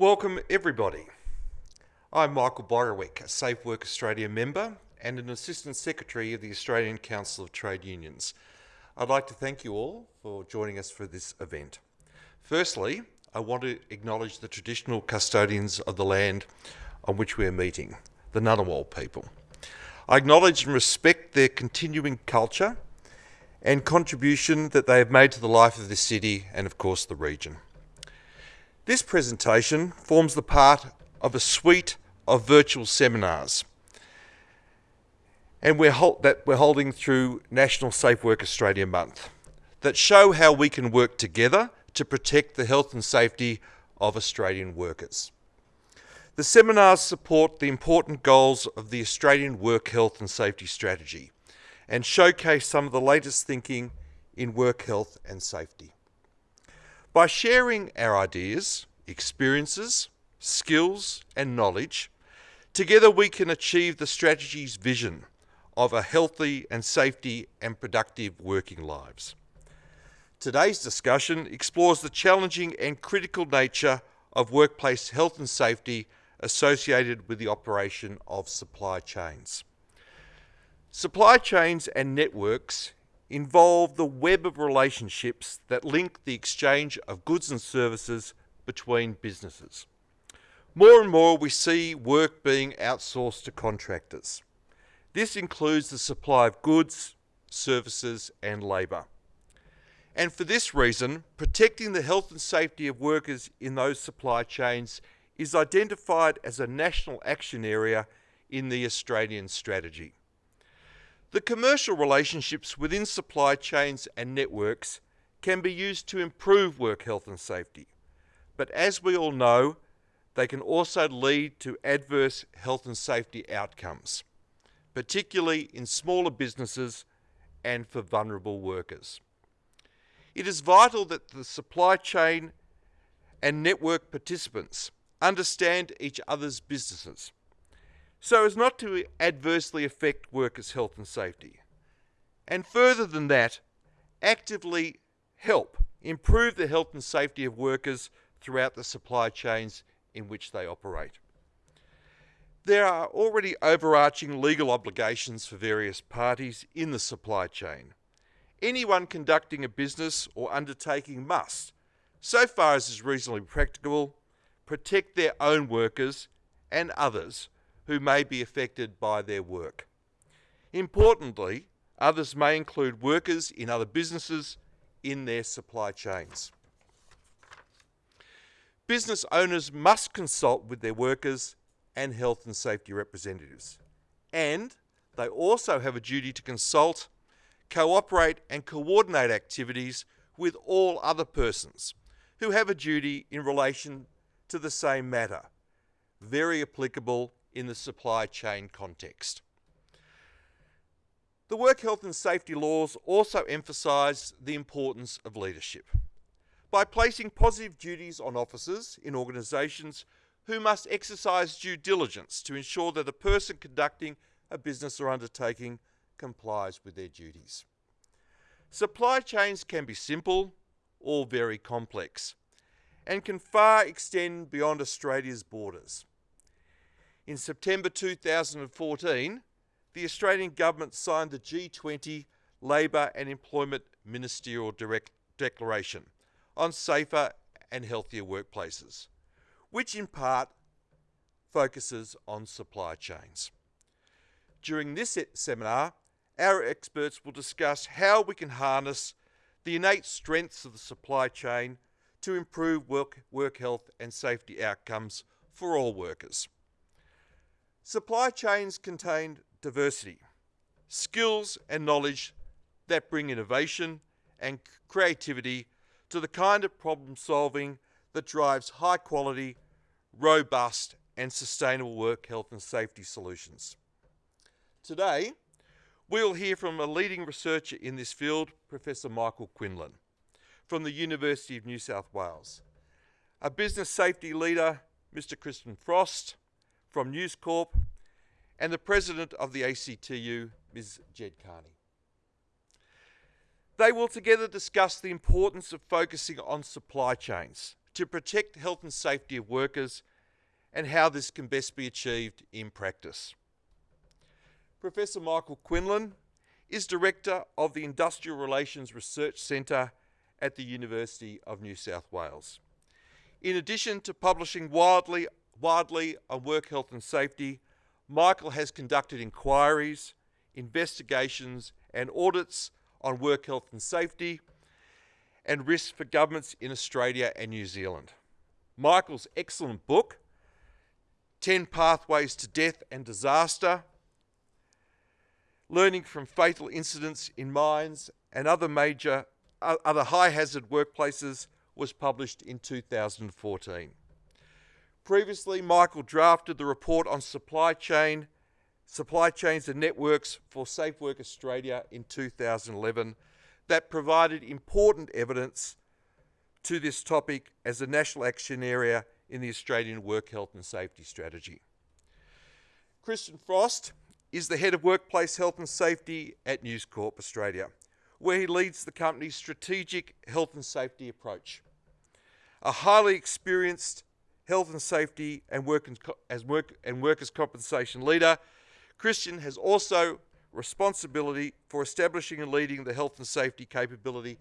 Welcome everybody. I'm Michael Borowick, a Safe Work Australia member and an Assistant Secretary of the Australian Council of Trade Unions. I'd like to thank you all for joining us for this event. Firstly, I want to acknowledge the traditional custodians of the land on which we are meeting, the Ngunnawal people. I acknowledge and respect their continuing culture and contribution that they have made to the life of this city and of course the region. This presentation forms the part of a suite of virtual seminars and we're that we're holding through National Safe Work Australia Month that show how we can work together to protect the health and safety of Australian workers. The seminars support the important goals of the Australian Work Health and Safety Strategy and showcase some of the latest thinking in work health and safety. By sharing our ideas, experiences, skills and knowledge, together we can achieve the strategy's vision of a healthy and safety and productive working lives. Today's discussion explores the challenging and critical nature of workplace health and safety associated with the operation of supply chains. Supply chains and networks involve the web of relationships that link the exchange of goods and services between businesses. More and more we see work being outsourced to contractors. This includes the supply of goods, services and labour. And for this reason, protecting the health and safety of workers in those supply chains is identified as a national action area in the Australian strategy. The commercial relationships within supply chains and networks can be used to improve work health and safety. But as we all know, they can also lead to adverse health and safety outcomes, particularly in smaller businesses and for vulnerable workers. It is vital that the supply chain and network participants understand each other's businesses so as not to adversely affect workers' health and safety. And further than that, actively help improve the health and safety of workers throughout the supply chains in which they operate. There are already overarching legal obligations for various parties in the supply chain. Anyone conducting a business or undertaking must, so far as is reasonably practicable, protect their own workers and others who may be affected by their work. Importantly, others may include workers in other businesses in their supply chains. Business owners must consult with their workers and health and safety representatives. And they also have a duty to consult, cooperate and coordinate activities with all other persons who have a duty in relation to the same matter, very applicable in the supply chain context. The work health and safety laws also emphasise the importance of leadership by placing positive duties on officers in organisations who must exercise due diligence to ensure that the person conducting a business or undertaking complies with their duties. Supply chains can be simple or very complex and can far extend beyond Australia's borders. In September 2014, the Australian Government signed the G20 Labour and Employment Ministerial Declaration on safer and healthier workplaces, which in part focuses on supply chains. During this seminar, our experts will discuss how we can harness the innate strengths of the supply chain to improve work, work health and safety outcomes for all workers. Supply chains contain diversity, skills and knowledge that bring innovation and creativity to the kind of problem solving that drives high quality, robust and sustainable work health and safety solutions. Today, we'll hear from a leading researcher in this field, Professor Michael Quinlan from the University of New South Wales. A business safety leader, Mr. Christian Frost from News Corp, and the president of the ACTU, Ms. Ged Kearney. They will together discuss the importance of focusing on supply chains to protect health and safety of workers and how this can best be achieved in practice. Professor Michael Quinlan is Director of the Industrial Relations Research Centre at the University of New South Wales. In addition to publishing widely, widely on work health and safety, Michael has conducted inquiries, investigations and audits on work health and safety and risks for governments in Australia and New Zealand. Michael's excellent book, 10 Pathways to Death and Disaster, Learning from Fatal Incidents in Mines and Other Major Other High Hazard Workplaces was published in 2014. Previously, Michael drafted the report on supply chain, supply chains and networks for Safe Work Australia in 2011 that provided important evidence to this topic as a national action area in the Australian Work Health and Safety Strategy. Christian Frost is the Head of Workplace Health and Safety at News Corp Australia, where he leads the company's strategic health and safety approach. A highly experienced health and safety and, work and, as work and workers' compensation leader, Christian has also responsibility for establishing and leading the health and safety capability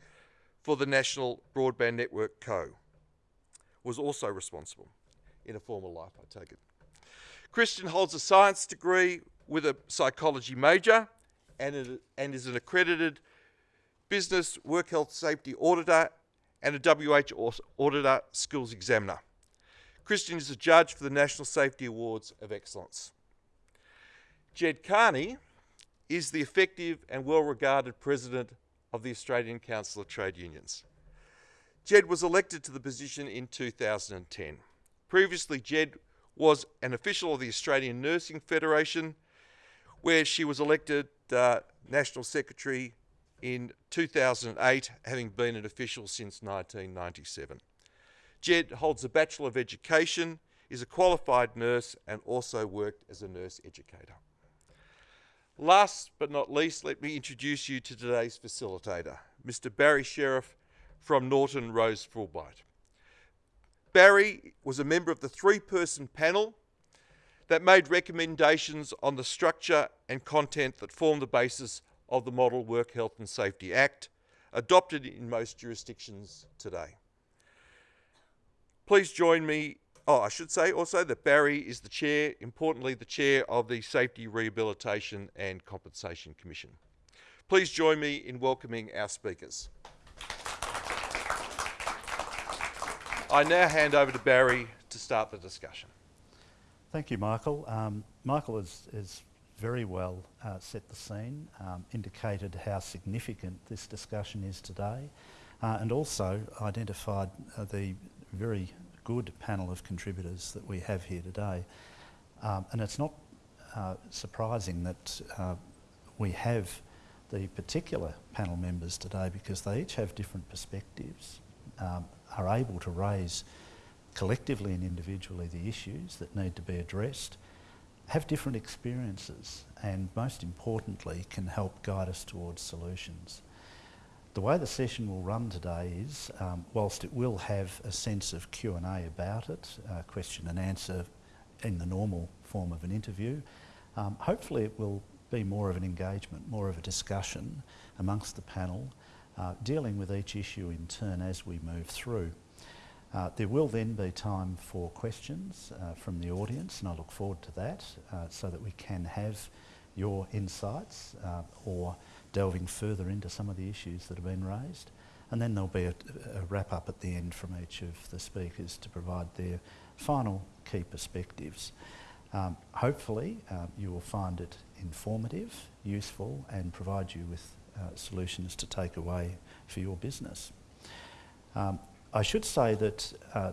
for the National Broadband Network Co. Was also responsible in a former life, I take it. Christian holds a science degree with a psychology major and, and is an accredited business work health safety auditor and a WH auditor skills examiner. Christian is a judge for the National Safety Awards of Excellence. Ged Kearney is the effective and well regarded president of the Australian Council of Trade Unions. Ged was elected to the position in 2010. Previously, Ged was an official of the Australian Nursing Federation, where she was elected uh, National Secretary in 2008, having been an official since 1997. Ged holds a Bachelor of Education, is a qualified nurse, and also worked as a nurse educator. Last but not least, let me introduce you to today's facilitator, Mr. Barry Sherriff from Norton Rose Fulbright. Barry was a member of the three person panel that made recommendations on the structure and content that form the basis of the Model Work Health and Safety Act, adopted in most jurisdictions today. Please join me Oh, I should say also that Barry is the chair, importantly, the chair of the Safety Rehabilitation and Compensation Commission. Please join me in welcoming our speakers. I now hand over to Barry to start the discussion. Thank you, Michael. Um, Michael has, has, very well uh, set the scene, um, indicated how significant this discussion is today, uh, and also identified uh, the very good panel of contributors that we have here today. Um, and it's not uh, surprising that uh, we have the particular panel members today because they each have different perspectives, um, are able to raise collectively and individually the issues that need to be addressed, have different experiences and most importantly can help guide us towards solutions. The way the session will run today is, um, whilst it will have a sense of Q&A about it, uh, question and answer in the normal form of an interview, um, hopefully it will be more of an engagement, more of a discussion amongst the panel, uh, dealing with each issue in turn as we move through. Uh, there will then be time for questions uh, from the audience and I look forward to that uh, so that we can have your insights uh, or delving further into some of the issues that have been raised. And then there'll be a, a wrap up at the end from each of the speakers to provide their final key perspectives. Um, hopefully uh, you will find it informative, useful and provide you with uh, solutions to take away for your business. Um, I should say that uh,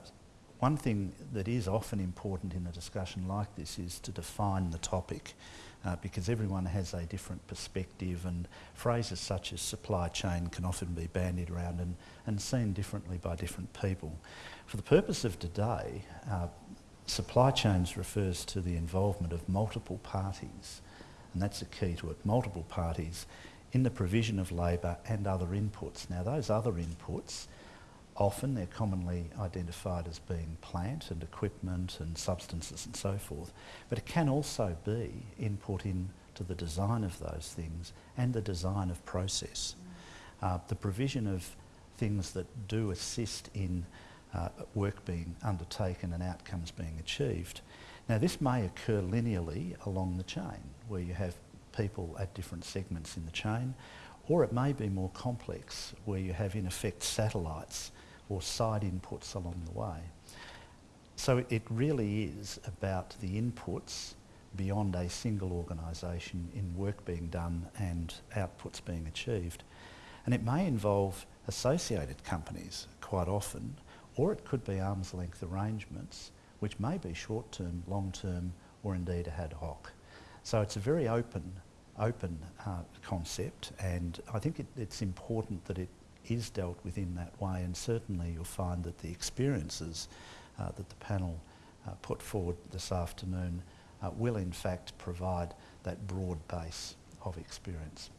one thing that is often important in a discussion like this is to define the topic uh, because everyone has a different perspective and phrases such as supply chain can often be bandied around and, and seen differently by different people. For the purpose of today, uh, supply chains refers to the involvement of multiple parties and that's the key to it, multiple parties in the provision of labour and other inputs. Now those other inputs often they're commonly identified as being plant and equipment and substances and so forth, but it can also be input into the design of those things and the design of process. Uh, the provision of things that do assist in uh, work being undertaken and outcomes being achieved. Now this may occur linearly along the chain where you have people at different segments in the chain or it may be more complex where you have in effect satellites or side inputs along the way. So it really is about the inputs beyond a single organisation in work being done and outputs being achieved. And it may involve associated companies quite often, or it could be arm's length arrangements, which may be short term, long term, or indeed ad hoc. So it's a very open, open uh, concept, and I think it, it's important that it is dealt with in that way, and certainly you'll find that the experiences uh, that the panel uh, put forward this afternoon uh, will in fact provide that broad base of experience.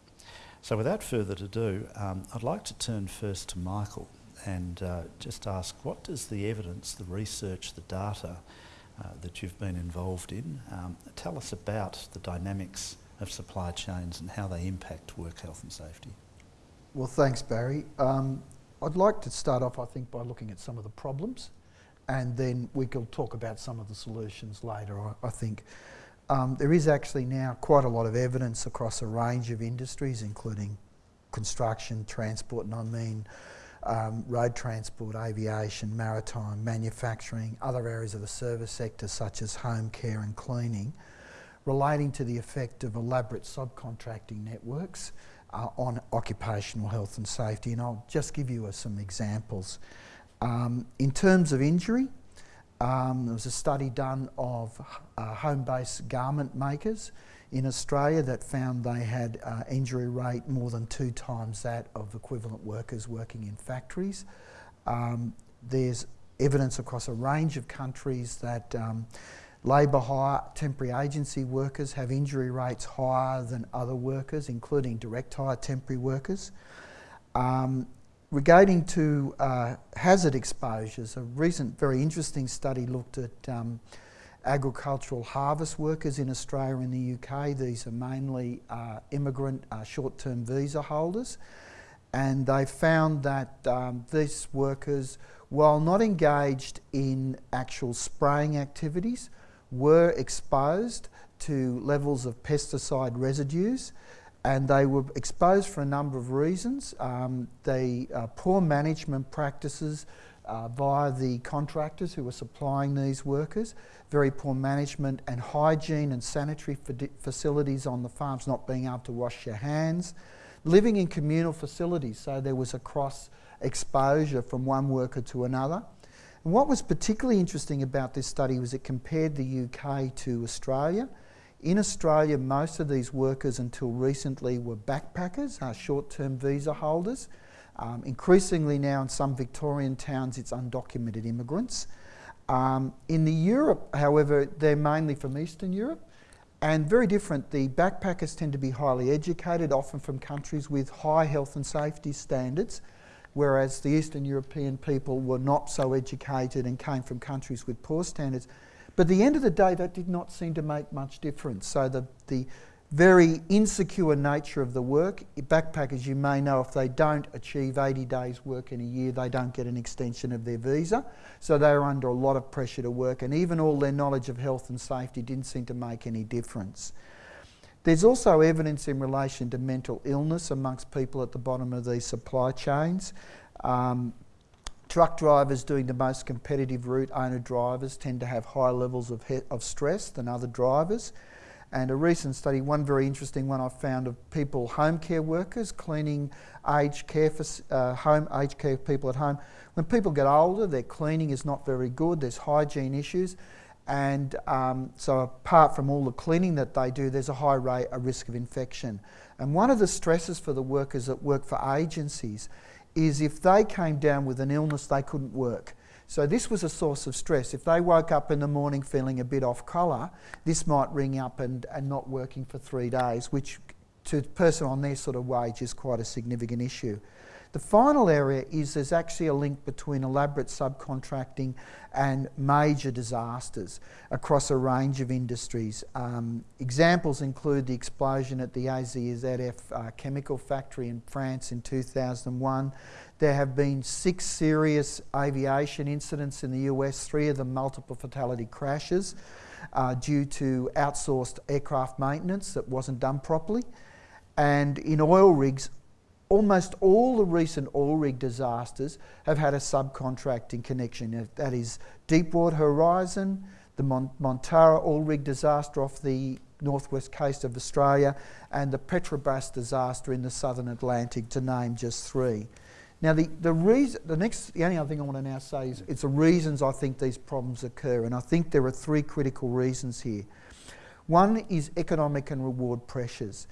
So without further ado, um, I'd like to turn first to Michael and uh, just ask what does the evidence, the research, the data uh, that you've been involved in, um, tell us about the dynamics of supply chains and how they impact work health and safety? Well, thanks, Barry. Um, I'd like to start off, I think, by looking at some of the problems and then we can talk about some of the solutions later, I, I think. Um, there is actually now quite a lot of evidence across a range of industries, including construction, transport, and I mean um, road transport, aviation, maritime, manufacturing, other areas of the service sector such as home care and cleaning, relating to the effect of elaborate subcontracting networks uh, on occupational health and safety. And I'll just give you uh, some examples. Um, in terms of injury, um, there was a study done of uh, home-based garment makers in Australia that found they had uh, injury rate more than two times that of equivalent workers working in factories. Um, there's evidence across a range of countries that um, labour hire, temporary agency workers have injury rates higher than other workers, including direct hire temporary workers. Um, Regarding to uh, hazard exposures, a recent very interesting study looked at um, agricultural harvest workers in Australia and the UK. These are mainly uh, immigrant uh, short-term visa holders. And they found that um, these workers, while not engaged in actual spraying activities, were exposed to levels of pesticide residues and they were exposed for a number of reasons. Um, the uh, poor management practices uh, via the contractors who were supplying these workers, very poor management and hygiene and sanitary facilities on the farms, not being able to wash your hands, living in communal facilities, so there was a cross exposure from one worker to another. And what was particularly interesting about this study was it compared the UK to Australia. In Australia, most of these workers until recently were backpackers, uh, short-term visa holders. Um, increasingly now in some Victorian towns, it's undocumented immigrants. Um, in the Europe, however, they're mainly from Eastern Europe and very different. The backpackers tend to be highly educated, often from countries with high health and safety standards, whereas the Eastern European people were not so educated and came from countries with poor standards. But at the end of the day, that did not seem to make much difference. So the, the very insecure nature of the work, backpackers, you may know, if they don't achieve 80 days work in a year, they don't get an extension of their visa. So they're under a lot of pressure to work, and even all their knowledge of health and safety didn't seem to make any difference. There's also evidence in relation to mental illness amongst people at the bottom of these supply chains. Um, Truck drivers doing the most competitive route owner drivers tend to have higher levels of, of stress than other drivers. And a recent study, one very interesting one I found of people, home care workers, cleaning aged care for uh, home aged care people at home. When people get older, their cleaning is not very good. There's hygiene issues, and um, so apart from all the cleaning that they do, there's a high rate, a risk of infection. And one of the stresses for the workers that work for agencies is if they came down with an illness, they couldn't work. So this was a source of stress. If they woke up in the morning feeling a bit off colour, this might ring up and, and not working for three days, which to a person on their sort of wage is quite a significant issue. The final area is there's actually a link between elaborate subcontracting and major disasters across a range of industries. Um, examples include the explosion at the AZF uh, chemical factory in France in 2001. There have been six serious aviation incidents in the US, three of them multiple fatality crashes uh, due to outsourced aircraft maintenance that wasn't done properly. And in oil rigs, almost all the recent oil rig disasters have had a subcontracting connection. That is Deepwater Horizon, the Mon Montara oil rig disaster off the northwest coast of Australia, and the Petrobras disaster in the southern Atlantic, to name just three. Now, the, the reason, the next, the only other thing I want to now say is it's the reasons I think these problems occur, and I think there are three critical reasons here. One is economic and reward pressures.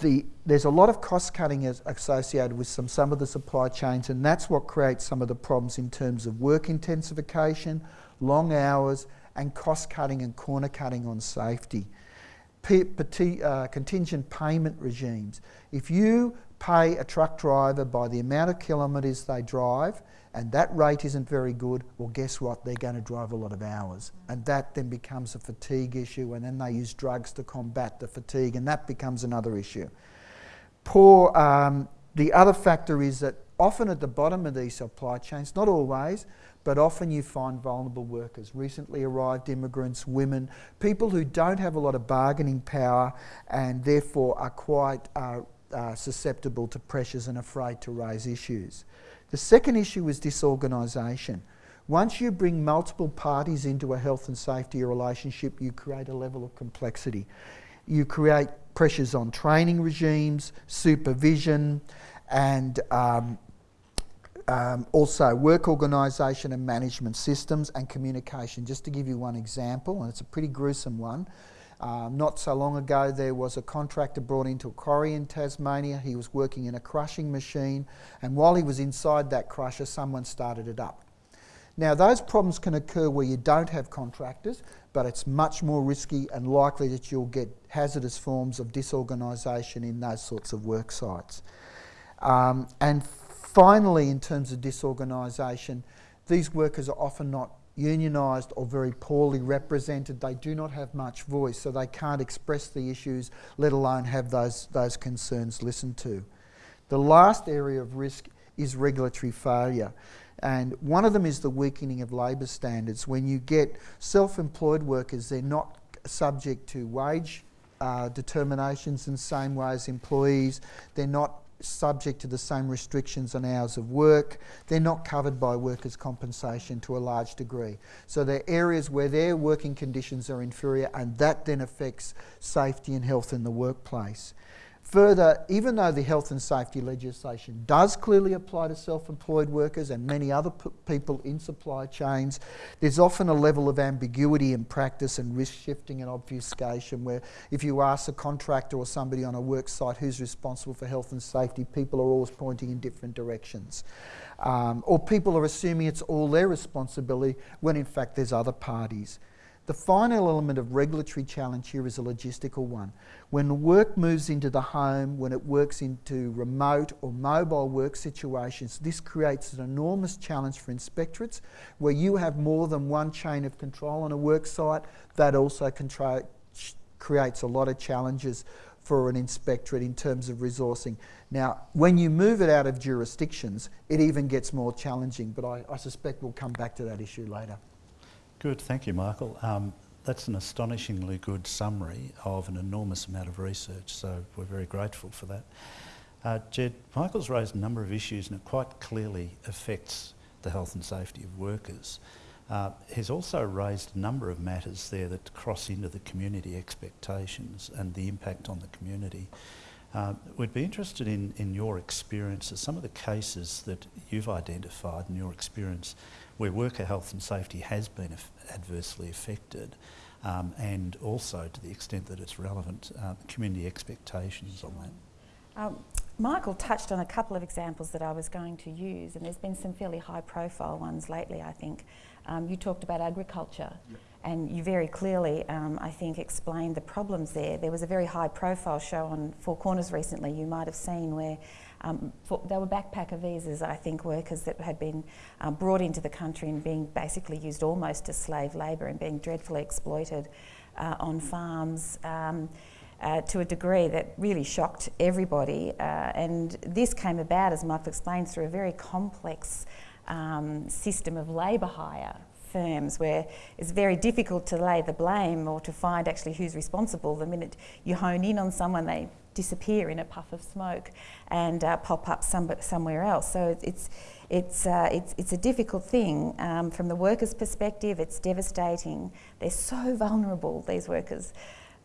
The, there's a lot of cost cutting associated with some, some of the supply chains, and that's what creates some of the problems in terms of work intensification, long hours, and cost cutting and corner cutting on safety. P, uh, contingent payment regimes. If you pay a truck driver by the amount of kilometres they drive, and that rate isn't very good, well, guess what? They're going to drive a lot of hours. And that then becomes a fatigue issue, and then they use drugs to combat the fatigue, and that becomes another issue. Poor, um, the other factor is that often at the bottom of these supply chains, not always, but often you find vulnerable workers, recently arrived immigrants, women, people who don't have a lot of bargaining power and therefore are quite uh, uh, susceptible to pressures and afraid to raise issues. The second issue is disorganisation. Once you bring multiple parties into a health and safety relationship, you create a level of complexity. You create pressures on training regimes, supervision, and um, um, also work organisation and management systems and communication. Just to give you one example, and it's a pretty gruesome one, um, not so long ago, there was a contractor brought into a quarry in Tasmania. He was working in a crushing machine, and while he was inside that crusher, someone started it up. Now, those problems can occur where you don't have contractors, but it's much more risky and likely that you'll get hazardous forms of disorganisation in those sorts of work sites. Um, and finally, in terms of disorganisation, these workers are often not unionised or very poorly represented. They do not have much voice, so they can't express the issues, let alone have those, those concerns listened to. The last area of risk is regulatory failure. And one of them is the weakening of labour standards. When you get self employed workers, they're not subject to wage uh, determinations in the same way as employees. They're not subject to the same restrictions on hours of work. They're not covered by workers' compensation to a large degree. So there are areas where their working conditions are inferior and that then affects safety and health in the workplace. Further, even though the health and safety legislation does clearly apply to self employed workers and many other people in supply chains, there's often a level of ambiguity in practice and risk shifting and obfuscation where if you ask a contractor or somebody on a work site who's responsible for health and safety, people are always pointing in different directions. Um, or people are assuming it's all their responsibility when in fact there's other parties. The final element of regulatory challenge here is a logistical one. When work moves into the home, when it works into remote or mobile work situations, this creates an enormous challenge for inspectorates where you have more than one chain of control on a work site. That also creates a lot of challenges for an inspectorate in terms of resourcing. Now, when you move it out of jurisdictions, it even gets more challenging, but I, I suspect we'll come back to that issue later. Good, thank you, Michael. Um, that's an astonishingly good summary of an enormous amount of research, so we're very grateful for that. Uh, Ged, Michael's raised a number of issues and it quite clearly affects the health and safety of workers. Uh, he's also raised a number of matters there that cross into the community expectations and the impact on the community. Uh, we'd be interested in, in your experiences, some of the cases that you've identified in your experience where worker health and safety has been adversely affected um, and also to the extent that it's relevant, uh, community expectations on that. Um, Michael touched on a couple of examples that I was going to use, and there's been some fairly high profile ones lately, I think. Um, you talked about agriculture, yep. and you very clearly, um, I think, explained the problems there. There was a very high profile show on Four Corners recently, you might have seen, where um, for, they were backpacker visas, I think, workers that had been um, brought into the country and being basically used almost as slave labour and being dreadfully exploited uh, on farms. Uh, to a degree that really shocked everybody. Uh, and this came about, as Michael explained, through a very complex um, system of labour hire firms where it's very difficult to lay the blame or to find actually who's responsible. The minute you hone in on someone, they disappear in a puff of smoke and uh, pop up some, somewhere else. So it's, it's, uh, it's, it's a difficult thing. Um, from the workers' perspective, it's devastating. They're so vulnerable, these workers.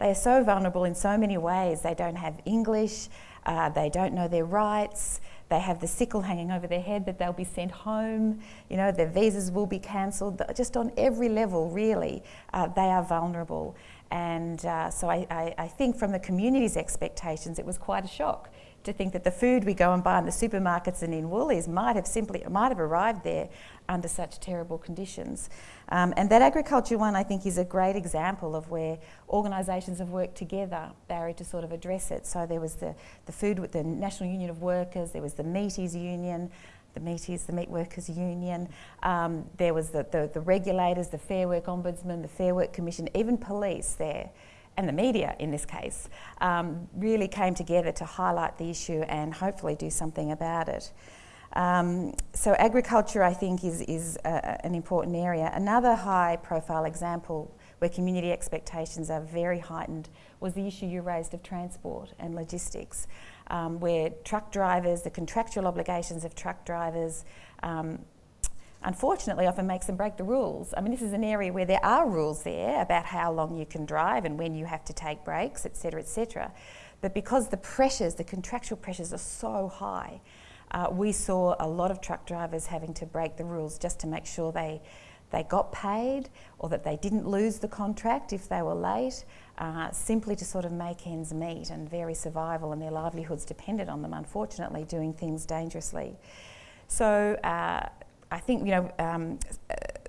They are so vulnerable in so many ways. They don't have English, uh, they don't know their rights, they have the sickle hanging over their head that they'll be sent home, you know, their visas will be cancelled. Just on every level, really, uh, they are vulnerable. And uh, so I, I, I think from the community's expectations, it was quite a shock to think that the food we go and buy in the supermarkets and in Woolies might have simply might have arrived there under such terrible conditions. Um, and that agriculture one, I think, is a great example of where organisations have worked together, Barry, to sort of address it. So there was the, the food with the National Union of Workers, there was the Meaties Union, the Meaties, the Meat Workers Union. Um, there was the, the, the, regulators, the Fair Work Ombudsman, the Fair Work Commission, even police there and the media in this case, um, really came together to highlight the issue and hopefully do something about it. Um, so agriculture, I think, is, is an important area. Another high profile example where community expectations are very heightened was the issue you raised of transport and logistics, um, where truck drivers, the contractual obligations of truck drivers, um, unfortunately often makes them break the rules. I mean, this is an area where there are rules there about how long you can drive and when you have to take breaks, etc., etc. But because the pressures, the contractual pressures are so high, uh, we saw a lot of truck drivers having to break the rules just to make sure they they got paid or that they didn't lose the contract if they were late, uh, simply to sort of make ends meet and very survival and their livelihoods depended on them, unfortunately, doing things dangerously. So uh, I think, you know, um,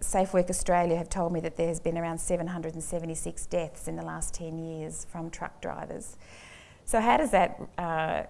Safe Work Australia have told me that there's been around 776 deaths in the last 10 years from truck drivers. So how does that uh,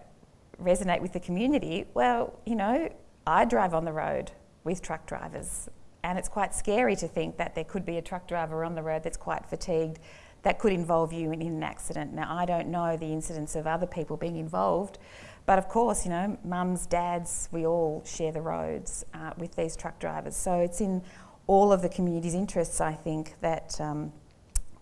resonate with the community? Well, you know, I drive on the road with truck drivers and it's quite scary to think that there could be a truck driver on the road that's quite fatigued that could involve you in, in an accident. Now, I don't know the incidents of other people being involved, but of course, you know, mums, dads, we all share the roads uh, with these truck drivers. So it's in all of the community's interests, I think, that um,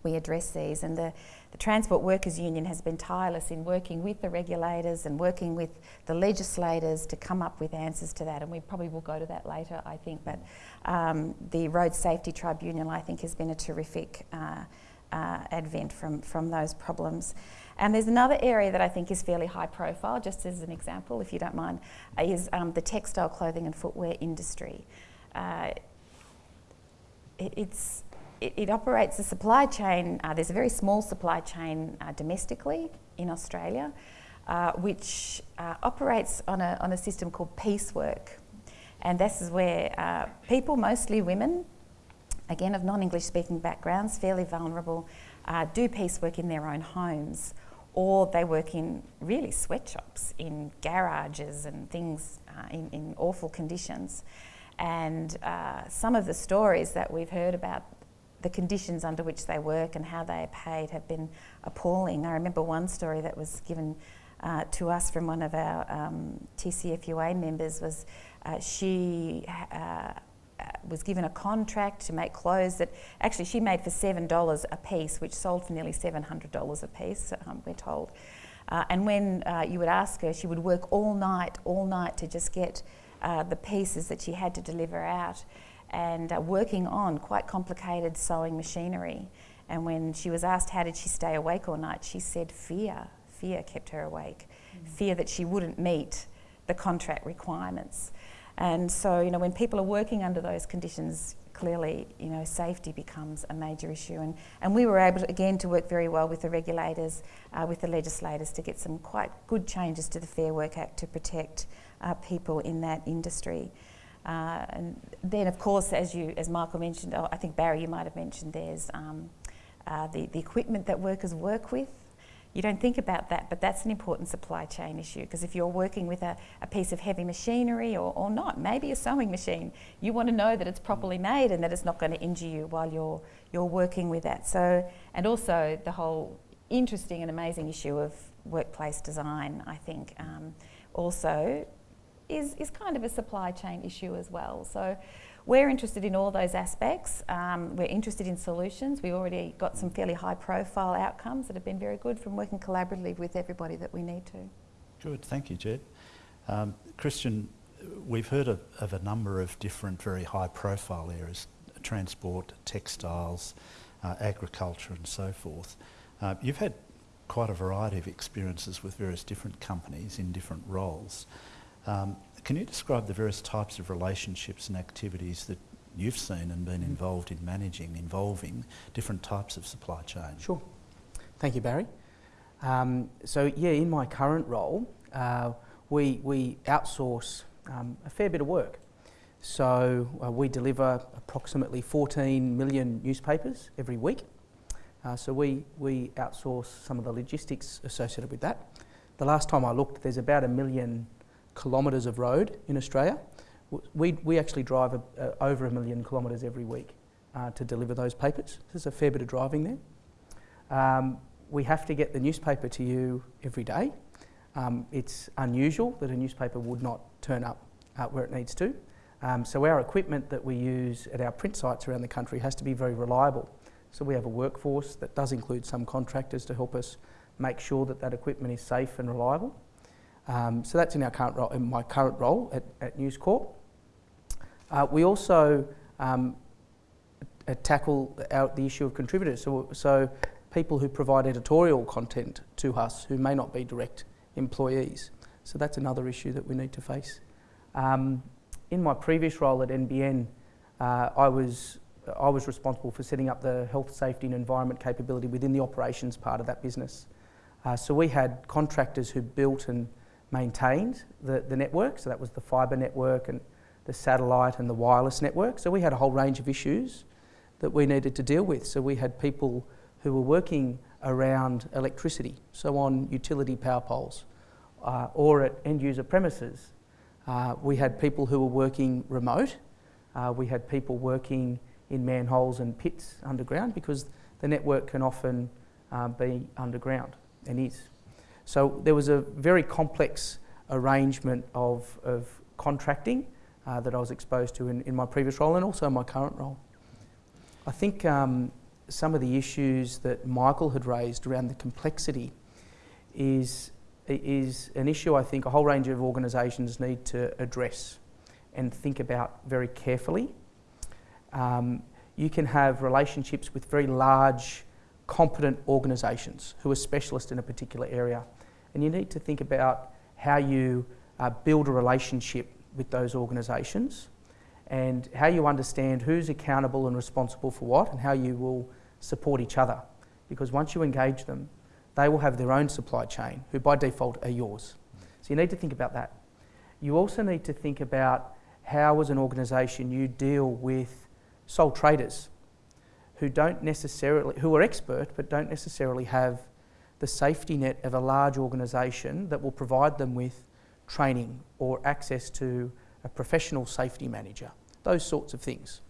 we address these. And the, the Transport Workers Union has been tireless in working with the regulators and working with the legislators to come up with answers to that. And we probably will go to that later, I think. But um, the Road Safety Tribunal, I think, has been a terrific uh, uh, advent from, from those problems. And there's another area that I think is fairly high profile, just as an example, if you don't mind, is um, the textile clothing and footwear industry. Uh, it, it's, it, it, operates a supply chain, uh, there's a very small supply chain uh, domestically in Australia, uh, which uh, operates on a, on a system called piecework. And this is where uh, people, mostly women, again of non-English speaking backgrounds, fairly vulnerable, do piecework in their own homes or they work in really sweatshops, in garages and things uh, in, in, awful conditions. And uh, some of the stories that we've heard about the conditions under which they work and how they are paid have been appalling. I remember one story that was given uh, to us from one of our um, TCFUA members was uh, she uh, was given a contract to make clothes that actually she made for $7 a piece, which sold for nearly $700 a piece, um, we're told. Uh, and when uh, you would ask her, she would work all night, all night to just get uh, the pieces that she had to deliver out and uh, working on quite complicated sewing machinery. And when she was asked how did she stay awake all night, she said fear. Fear kept her awake. Mm. Fear that she wouldn't meet the contract requirements. And so, you know, when people are working under those conditions, clearly, you know, safety becomes a major issue. And, and we were able, to, again, to work very well with the regulators, uh, with the legislators to get some quite good changes to the Fair Work Act to protect uh, people in that industry. Uh, and then, of course, as you, as Michael mentioned, oh, I think Barry, you might have mentioned, there's um, uh, the, the equipment that workers work with. You don't think about that, but that's an important supply chain issue because if you're working with a, a piece of heavy machinery or, or not, maybe a sewing machine, you want to know that it's properly made and that it's not going to injure you while you're, you're working with that. So, and also the whole interesting and amazing issue of workplace design, I think, um, also is, is kind of a supply chain issue as well. So we're interested in all those aspects. Um, we're interested in solutions. We've already got some fairly high profile outcomes that have been very good from working collaboratively with everybody that we need to. Good, thank you, Ged. Um, Christian, we've heard of, of, a number of different very high profile areas, transport, textiles, uh, agriculture and so forth. Uh, you've had quite a variety of experiences with various different companies in different roles. Um, can you describe the various types of relationships and activities that you've seen and been involved in managing, involving different types of supply chain? Sure. Thank you, Barry. Um, so, yeah, in my current role, uh, we, we outsource um, a fair bit of work. So, uh, we deliver approximately 14 million newspapers every week. Uh, so, we, we outsource some of the logistics associated with that. The last time I looked, there's about a million kilometres of road in Australia. We, we actually drive a, over a million kilometres every week uh, to deliver those papers. There's a fair bit of driving there. Um, we have to get the newspaper to you every day. Um, it's unusual that a newspaper would not turn up uh, where it needs to. Um, so our equipment that we use at our print sites around the country has to be very reliable. So we have a workforce that does include some contractors to help us make sure that that equipment is safe and reliable. Um, so that's in our current role, in my current role at, at News Corp. Uh, we also um, tackle our, the issue of contributors, so, so people who provide editorial content to us who may not be direct employees. So that's another issue that we need to face. Um, in my previous role at NBN, uh, I was I was responsible for setting up the health, safety, and environment capability within the operations part of that business. Uh, so we had contractors who built and maintained the, the network. So that was the fibre network and the satellite and the wireless network. So we had a whole range of issues that we needed to deal with. So we had people who were working around electricity, so on utility power poles uh, or at end user premises. Uh, we had people who were working remote. Uh, we had people working in manholes and pits underground because the network can often uh, be underground and is. So there was a very complex arrangement of, of contracting uh, that I was exposed to in, in my previous role and also in my current role. I think um, some of the issues that Michael had raised around the complexity is, is an issue I think a whole range of organisations need to address and think about very carefully. Um, you can have relationships with very large competent organisations who are specialists in a particular area. And you need to think about how you uh, build a relationship with those organisations and how you understand who's accountable and responsible for what and how you will support each other. Because once you engage them, they will have their own supply chain, who by default are yours. So you need to think about that. You also need to think about how, as an organisation, you deal with sole traders who don't necessarily, who are expert but don't necessarily have the safety net of a large organisation that will provide them with training or access to a professional safety manager, those sorts of things.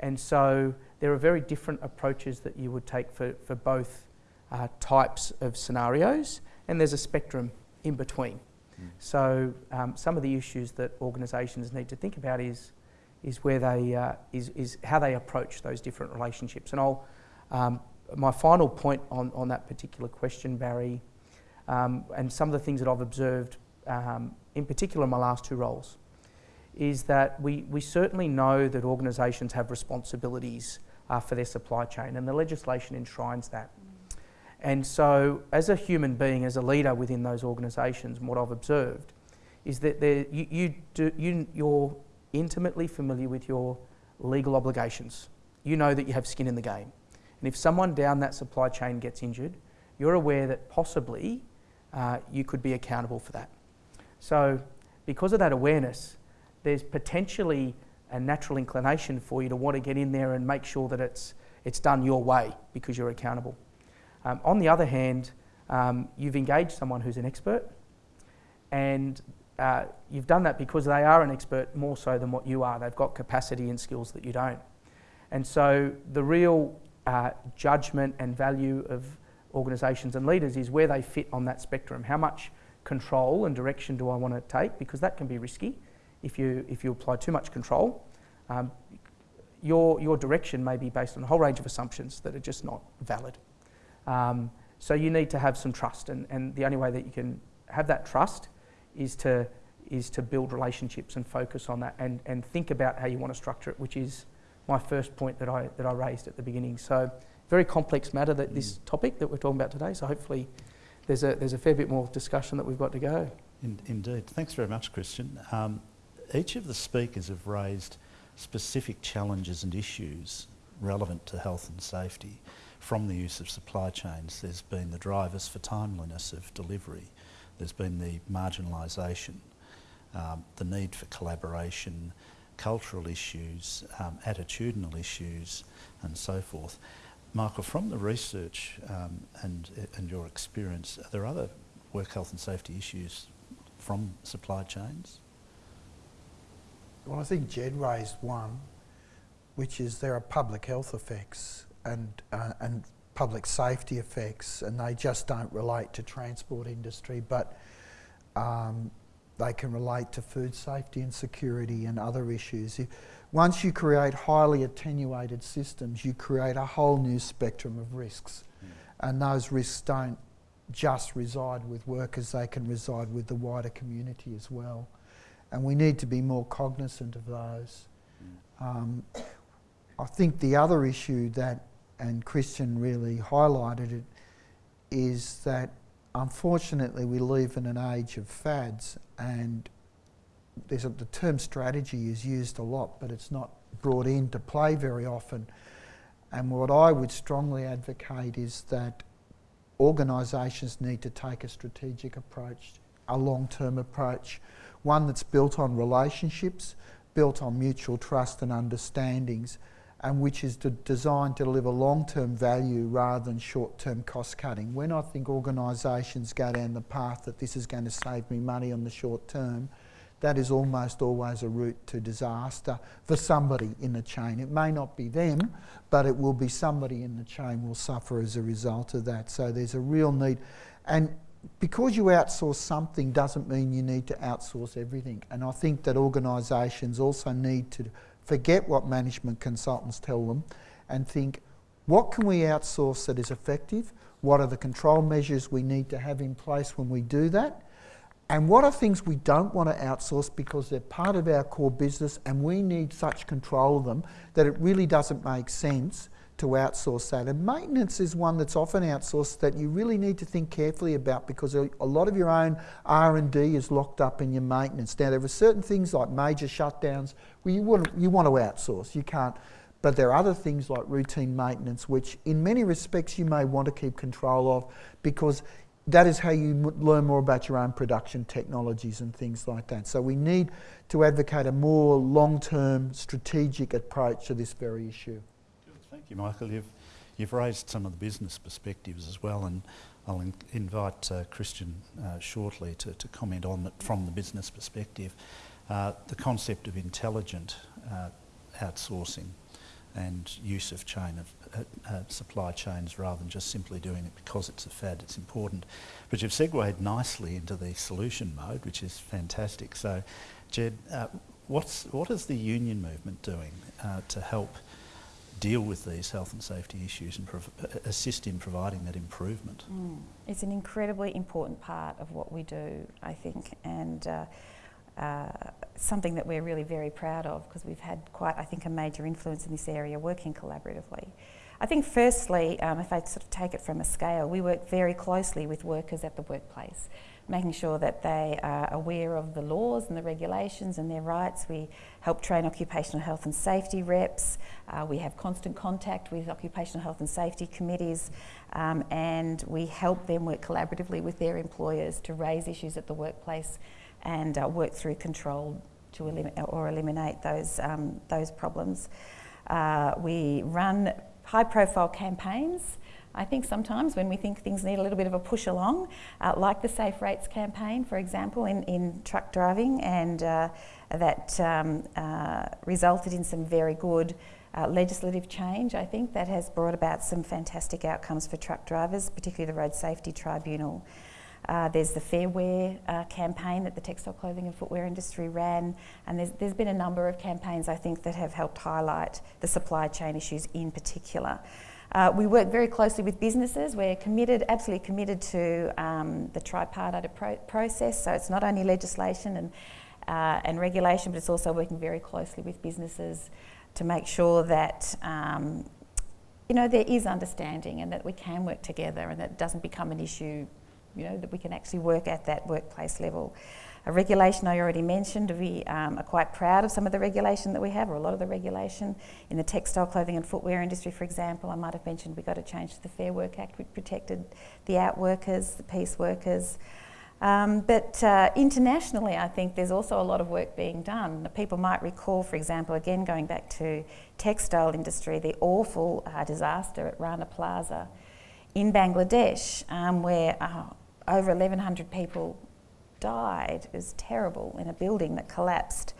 And so there are very different approaches that you would take for, for both uh, types of scenarios, and there's a spectrum in between. Mm. So um, some of the issues that organisations need to think about is is where they uh, is, is how they approach those different relationships. And I'll um, my final point on, on that particular question, Barry, um, and some of the things that I've observed, um, in particular in my last two roles, is that we, we certainly know that organisations have responsibilities uh, for their supply chain, and the legislation enshrines that. And so, as a human being, as a leader within those organisations, what I've observed is that you, you do, you, you're intimately familiar with your legal obligations. You know that you have skin in the game. And if someone down that supply chain gets injured, you're aware that possibly uh, you could be accountable for that. So, because of that awareness, there's potentially a natural inclination for you to want to get in there and make sure that it's, it's done your way because you're accountable. Um, on the other hand, um, you've engaged someone who's an expert and uh, you've done that because they are an expert more so than what you are. They've got capacity and skills that you don't. And so the real uh, judgment and value of organisations and leaders is where they fit on that spectrum. How much control and direction do I want to take? Because that can be risky if you, if you apply too much control. Um, your, your direction may be based on a whole range of assumptions that are just not valid. Um, so you need to have some trust, and, and the only way that you can have that trust is to is to build relationships and focus on that and, and think about how you want to structure it, which is my first point that I that I raised at the beginning. So very complex matter that this mm. topic that we're talking about today. So hopefully there's a there's a fair bit more discussion that we've got to go. In, indeed. Thanks very much, Christian. Um, each of the speakers have raised specific challenges and issues relevant to health and safety from the use of supply chains. There's been the drivers for timeliness of delivery, there's been the marginalisation, um, the need for collaboration, cultural issues, um, attitudinal issues, and so forth. Michael, from the research um, and, and your experience, are there other work health and safety issues from supply chains? Well, I think Ged raised one, which is there are public health effects and, uh, and public safety effects, and they just don't relate to transport industry, but um, they can relate to food safety and security and other issues. If, once you create highly attenuated systems, you create a whole new spectrum of risks, mm. and those risks don't just reside with workers; they can reside with the wider community as well, and we need to be more cognizant of those. Mm. Um, I think the other issue that and Christian really highlighted it, is that unfortunately we live in an age of fads and a, the term strategy is used a lot but it's not brought into play very often. And what I would strongly advocate is that organisations need to take a strategic approach, a long-term approach, one that's built on relationships, built on mutual trust and understandings and which is designed to deliver long-term value rather than short-term cost cutting. When I think organisations go down the path that this is going to save me money on the short term, that is almost always a route to disaster for somebody in the chain. It may not be them, but it will be somebody in the chain will suffer as a result of that. So there's a real need. And because you outsource something doesn't mean you need to outsource everything. And I think that organisations also need to forget what management consultants tell them and think, what can we outsource that is effective? What are the control measures we need to have in place when we do that? And what are things we don't want to outsource because they're part of our core business and we need such control of them that it really doesn't make sense to outsource that. And maintenance is one that's often outsourced that you really need to think carefully about because a lot of your own R&D is locked up in your maintenance. Now there are certain things like major shutdowns where you want, you want to outsource, you can't. But there are other things like routine maintenance which in many respects you may want to keep control of because that is how you learn more about your own production technologies and things like that. So we need to advocate a more long-term strategic approach to this very issue. Thank you, Michael. You've, you've raised some of the business perspectives as well, and I'll in, invite uh, Christian uh, shortly to, to comment on it from the business perspective. Uh, the concept of intelligent uh, outsourcing and use of chain of uh, uh, supply chains rather than just simply doing it because it's a fad, it's important. But you've segued nicely into the solution mode, which is fantastic. So, Ged, what's, what is the union movement doing to help deal with these health and safety issues and assist in providing that improvement. Mm. It's an incredibly important part of what we do, I think, and uh, uh, something that we're really very proud of because we've had quite, I think, a major influence in this area working collaboratively. I think firstly, um, if I sort of take it from a scale, we work very closely with workers at the workplace. Making sure that they are aware of the laws and the regulations and their rights. We help train occupational health and safety reps. Uh, we have constant contact with occupational health and safety committees um, and we help them work collaboratively with their employers to raise issues at the workplace and uh, work through control to elim or eliminate those, um, those problems. Uh, we run high profile campaigns. I think sometimes when we think things need a little bit of a push along, uh, like the Safe Rates campaign, for example, in, in truck driving, and uh, that um, uh, resulted in some very good uh, legislative change, I think, that has brought about some fantastic outcomes for truck drivers, particularly the Road Safety Tribunal. Uh, there's the Fair Wear uh, campaign that the textile clothing and footwear industry ran, and there's, there's been a number of campaigns I think that have helped highlight the supply chain issues in particular. Uh, we work very closely with businesses. We're committed, absolutely committed to um, the tripartite pro process. So it's not only legislation and, uh, and regulation, but it's also working very closely with businesses to make sure that um, you know there is understanding and that we can work together and that it doesn't become an issue you know, that we can actually work at that workplace level. A regulation I already mentioned, we um, are quite proud of some of the regulation that we have, or a lot of the regulation. In the textile, clothing and footwear industry, for example, I might have mentioned we got a change to the Fair Work Act, which protected the out workers, the piece workers. Um, but uh, internationally, I think there's also a lot of work being done. People might recall, for example, again going back to textile industry, the awful uh, disaster at Rana Plaza in Bangladesh, um, where uh, over 1,100 people died. Was terrible in a building that collapsed.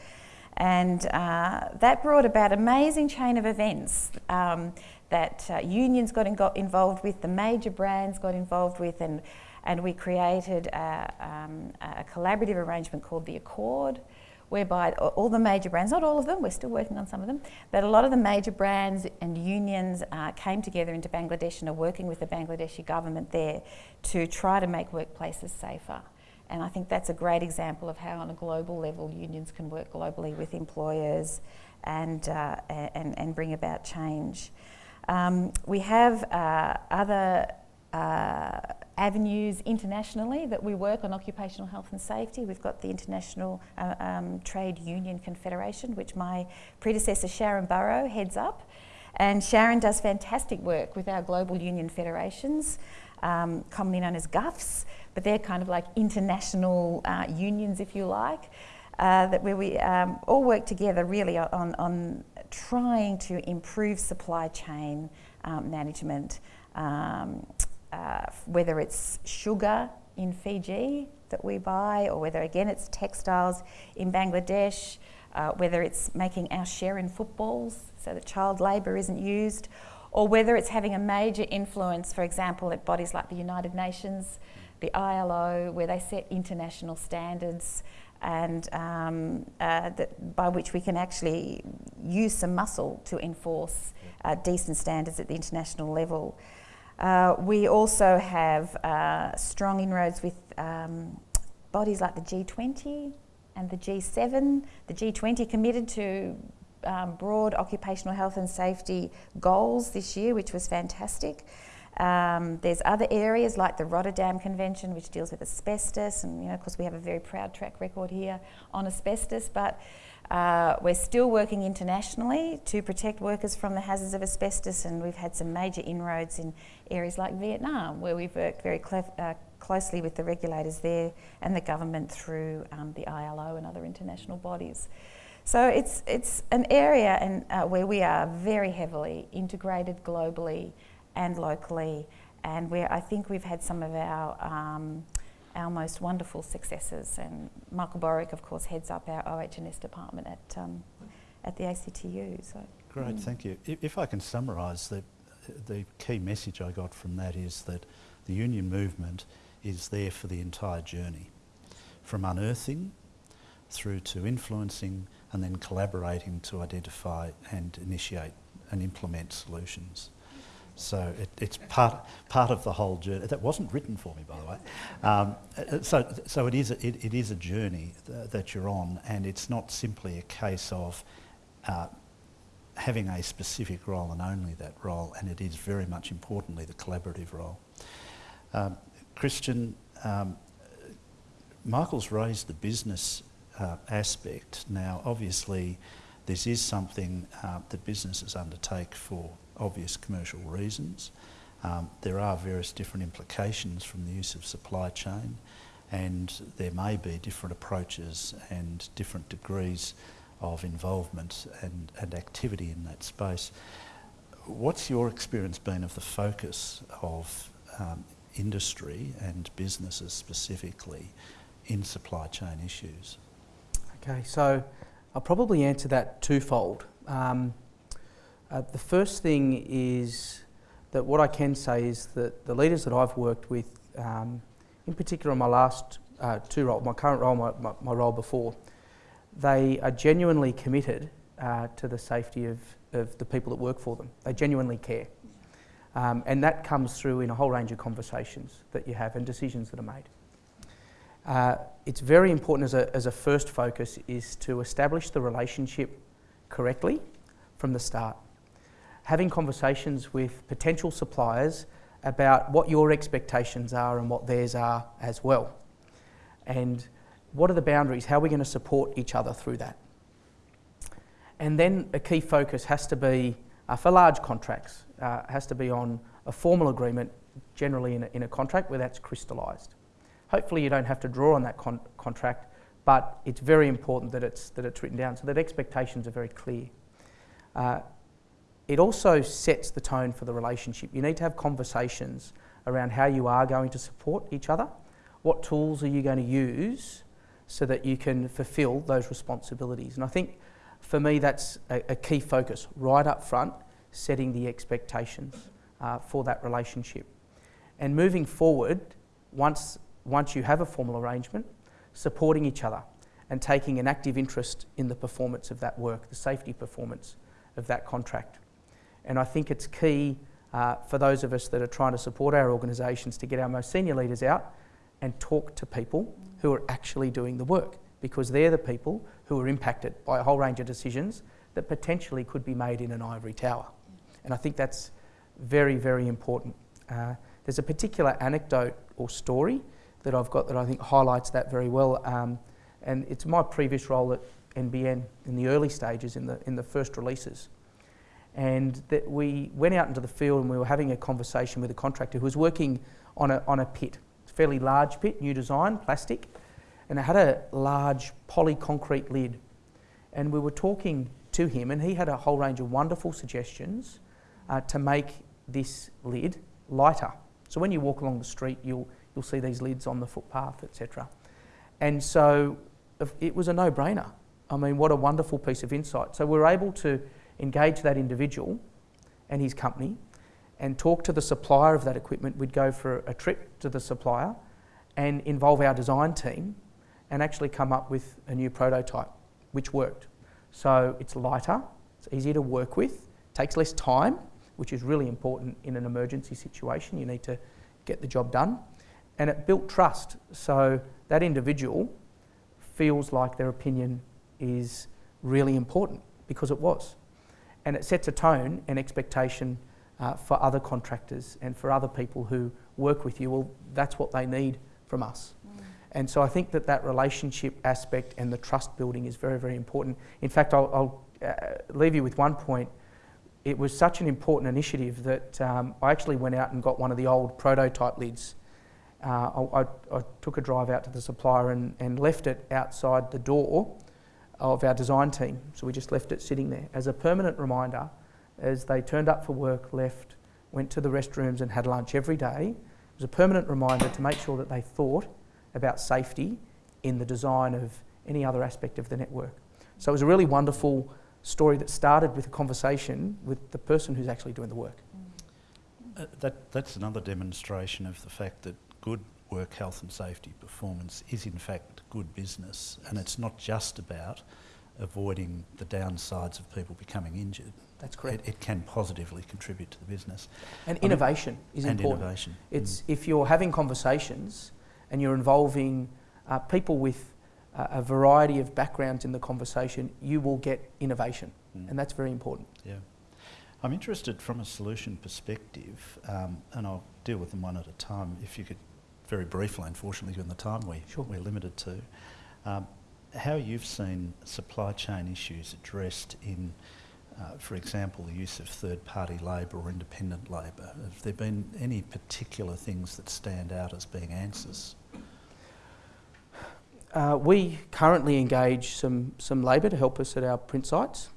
And uh, that brought about amazing chain of events um, that uh, unions got, in, got, involved with, the major brands got involved with, and, and we created a, um, a collaborative arrangement called the Accord, whereby all the major brands, not all of them, we're still working on some of them, but a lot of the major brands and unions uh, came together into Bangladesh and are working with the Bangladeshi government there to try to make workplaces safer. And I think that's a great example of how on a global level unions can work globally with employers and, uh, and, and bring about change. Um, we have uh, other uh, avenues internationally that we work on occupational health and safety. We've got the International uh, um, Trade Union Confederation, which my predecessor Sharon Burrow heads up. And Sharon does fantastic work with our global union federations, um, commonly known as GUFs, but they're kind of like international uh, unions, if you like, uh, that where we um, all work together really on, on trying to improve supply chain um, management. Um, uh, whether it's sugar in Fiji that we buy, or whether again it's textiles in Bangladesh, uh, whether it's making our share in footballs so that child labour isn't used, or whether it's having a major influence, for example, at bodies like the United Nations, the ILO, where they set international standards and um, uh, by which we can actually use some muscle to enforce uh, decent standards at the international level. Uh, we also have uh, strong inroads with um, bodies like the G20 and the G7. The G20 committed to um, broad occupational health and safety goals this year, which was fantastic. Um, there's other areas like the Rotterdam Convention, which deals with asbestos, and you know, of course, we have a very proud track record here on asbestos. But uh, we're still working internationally to protect workers from the hazards of asbestos, and we've had some major inroads in areas like Vietnam, where we've worked very uh, closely with the regulators there and the government through um, the ILO and other international bodies. So it's, it's an area and, uh, where we are very heavily integrated globally and locally, and where I think we've had some of our um, our most wonderful successes. And Michael Borowick, of course, heads up our OH&S department at, um, at the ACTU. So. Great, mm. thank you. If I can summarise, the, the key message I got from that is that the union movement is there for the entire journey, from unearthing through to influencing and then collaborating to identify and initiate and implement solutions. So it, it's part, part of the whole journey. That wasn't written for me, by the way. Um, so, so it, is a, it, it is a journey th that you're on, and it's not simply a case of uh, having a specific role and only that role, and it is very much importantly the collaborative role. Um, Christian, um, Michael's raised the business uh, aspect. Now, obviously, this is something uh, that businesses undertake for obvious commercial reasons. Um, there are various different implications from the use of supply chain and there may be different approaches and different degrees of involvement and, and activity in that space. What's your experience been of the focus of um, industry and businesses specifically in supply chain issues? Okay, so I'll probably answer that twofold. Um, uh, the first thing is that what I can say is that the leaders that I've worked with, um, in particular in my last uh, two roles, my current role, my, my, my, role before, they are genuinely committed uh, to the safety of, of the people that work for them. They genuinely care. Um, and that comes through in a whole range of conversations that you have and decisions that are made. Uh, it's very important as a, as a first focus is to establish the relationship correctly from the start. Having conversations with potential suppliers about what your expectations are and what theirs are as well. And what are the boundaries? How are we going to support each other through that? And then a key focus has to be, uh, for large contracts, uh, has to be on a formal agreement, generally in a, in a contract where that's crystallised. Hopefully you don't have to draw on that con contract, but it's very important that it's, that it's written down so that expectations are very clear. Uh, it also sets the tone for the relationship. You need to have conversations around how you are going to support each other. What tools are you going to use so that you can fulfil those responsibilities? And I think for me that's a, a key focus right up front, setting the expectations uh, for that relationship. And moving forward, once, once you have a formal arrangement, supporting each other and taking an active interest in the performance of that work, the safety performance of that contract. And I think it's key uh, for those of us that are trying to support our organisations to get our most senior leaders out and talk to people who are actually doing the work because they're the people who are impacted by a whole range of decisions that potentially could be made in an ivory tower. And I think that's very, very important. Uh, there's a particular anecdote or story that I've got that I think highlights that very well. Um, and it's my previous role at NBN in the early stages, in the, in the first releases and that we went out into the field and we were having a conversation with a contractor who was working on a, on a pit, a fairly large pit, new design, plastic, and it had a large polyconcrete lid. And we were talking to him, and he had a whole range of wonderful suggestions uh, to make this lid lighter. So when you walk along the street, you'll, you'll see these lids on the footpath, etc. And so it was a no brainer. I mean, what a wonderful piece of insight. So we were able to engage that individual and his company and talk to the supplier of that equipment. We'd go for a trip to the supplier and involve our design team and actually come up with a new prototype, which worked. So it's lighter, it's easier to work with, takes less time, which is really important in an emergency situation. You need to get the job done. And it built trust. So that individual feels like their opinion is really important because it was and it sets a tone and expectation uh, for other contractors and for other people who work with you. Well, that's what they need from us. Mm. And so I think that that relationship aspect and the trust building is very, very important. In fact, I'll, I'll uh, leave you with one point. It was such an important initiative that um, I actually went out and got one of the old prototype lids. Uh, I, I, I, took a drive out to the supplier and, and left it outside the door of our design team. So we just left it sitting there as a permanent reminder as they turned up for work, left, went to the restrooms and had lunch every day. It was a permanent reminder to make sure that they thought about safety in the design of any other aspect of the network. So it was a really wonderful story that started with a conversation with the person who's actually doing the work. Uh, that, that's another demonstration of the fact that good work health and safety performance is in fact good business and it's not just about avoiding the downsides of people becoming injured. That's correct. It, it can positively contribute to the business. And I innovation mean, is and important. Innovation. It's mm. if you're having conversations and you're involving uh, people with uh, a variety of backgrounds in the conversation, you will get innovation, mm. and that's very important. Yeah. I'm interested from a solution perspective, um, and I'll deal with them one at a time. If you could very briefly, unfortunately, given the time we, Sure. we're limited to, um, how you've seen supply chain issues addressed in, uh, for example, the use of third-party labour or independent labour. Have there been any particular things that stand out as being answers? Uh, we currently engage some, some labour to help us at our print sites.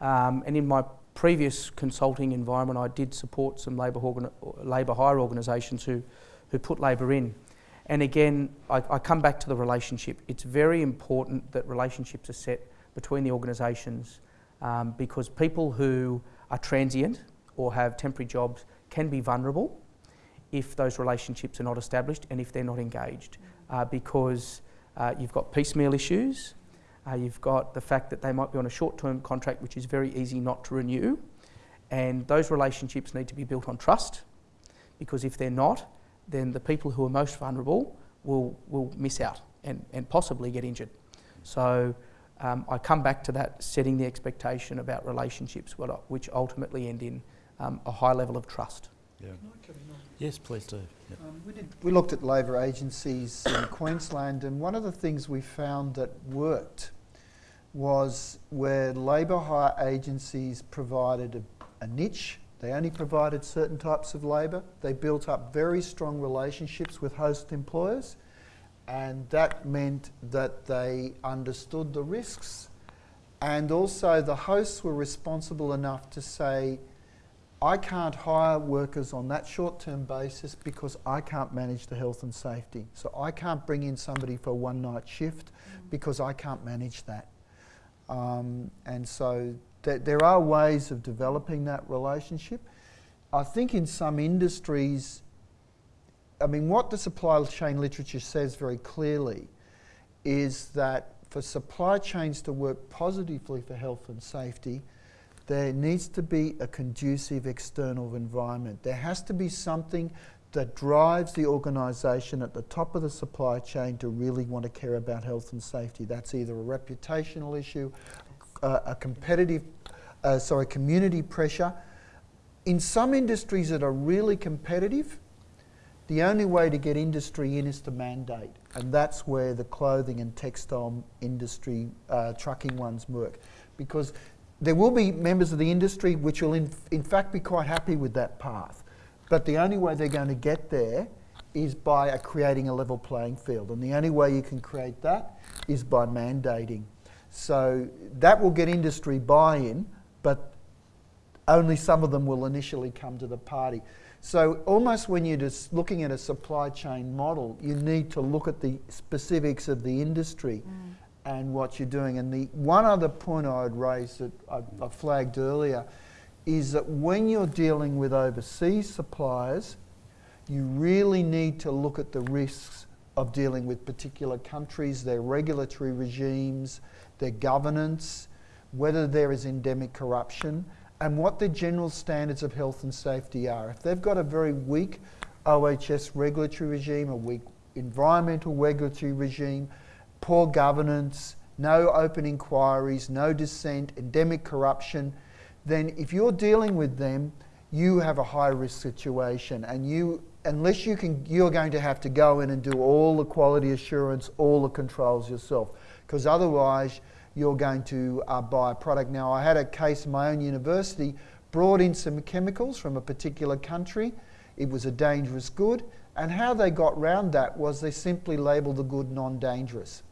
Um, and in my previous consulting environment, I did support some labour, organ- labour hire organisations who, who put labour in. And again, I, I come back to the relationship. It's very important that relationships are set between the organisations um, because people who are transient or have temporary jobs can be vulnerable if those relationships are not established and if they're not engaged. Uh, because uh, you've got piecemeal issues, uh, you've got the fact that they might be on a short term contract which is very easy not to renew, and those relationships need to be built on trust because if they're not, then the people who are most vulnerable will, will miss out and, and possibly get injured. So um, I come back to that setting the expectation about relationships which ultimately end in um, a high level of trust. Yeah. Yes, please do. Yep. Um, we, did, we looked at labour agencies in Queensland, and one of the things we found that worked was where labour hire agencies provided a, a niche. They only provided certain types of labour. They built up very strong relationships with host employers, and that meant that they understood the risks. And also, the hosts were responsible enough to say, I can't hire workers on that short term basis because I can't manage the health and safety. So I can't bring in somebody for a one night shift because I can't manage that. Um, and so th- there are ways of developing that relationship. I think in some industries, I mean, what the supply chain literature says very clearly is that for supply chains to work positively for health and safety, there needs to be a conducive external environment. There has to be something that drives the organisation at the top of the supply chain to really want to care about health and safety. That's either a reputational issue, a competitive, uh, sorry, community pressure. In some industries that are really competitive, the only way to get industry in is to mandate, and that's where the clothing and textile industry, uh, trucking ones work, because there will be members of the industry which will, in, in fact, be quite happy with that path. But the only way they're going to get there is by uh, creating a level playing field. And the only way you can create that is by mandating. So that will get industry buy in, but only some of them will initially come to the party. So almost when you're just looking at a supply chain model, you need to look at the specifics of the industry mm. and what you're doing. And the one other point I would raise that I, I flagged earlier is that when you're dealing with overseas suppliers, you really need to look at the risks of dealing with particular countries, their regulatory regimes, their governance, whether there is endemic corruption, and what the general standards of health and safety are. If they've got a very weak OHS regulatory regime, a weak environmental regulatory regime, poor governance, no open inquiries, no dissent, endemic corruption, then if you're dealing with them, you have a high risk situation and you unless you can you're going to have to go in and do all the quality assurance, all the controls yourself. Because otherwise you're going to uh, buy a product. Now I had a case in my own university, brought in some chemicals from a particular country. It was a dangerous good. And how they got round that was they simply labelled the good non-dangerous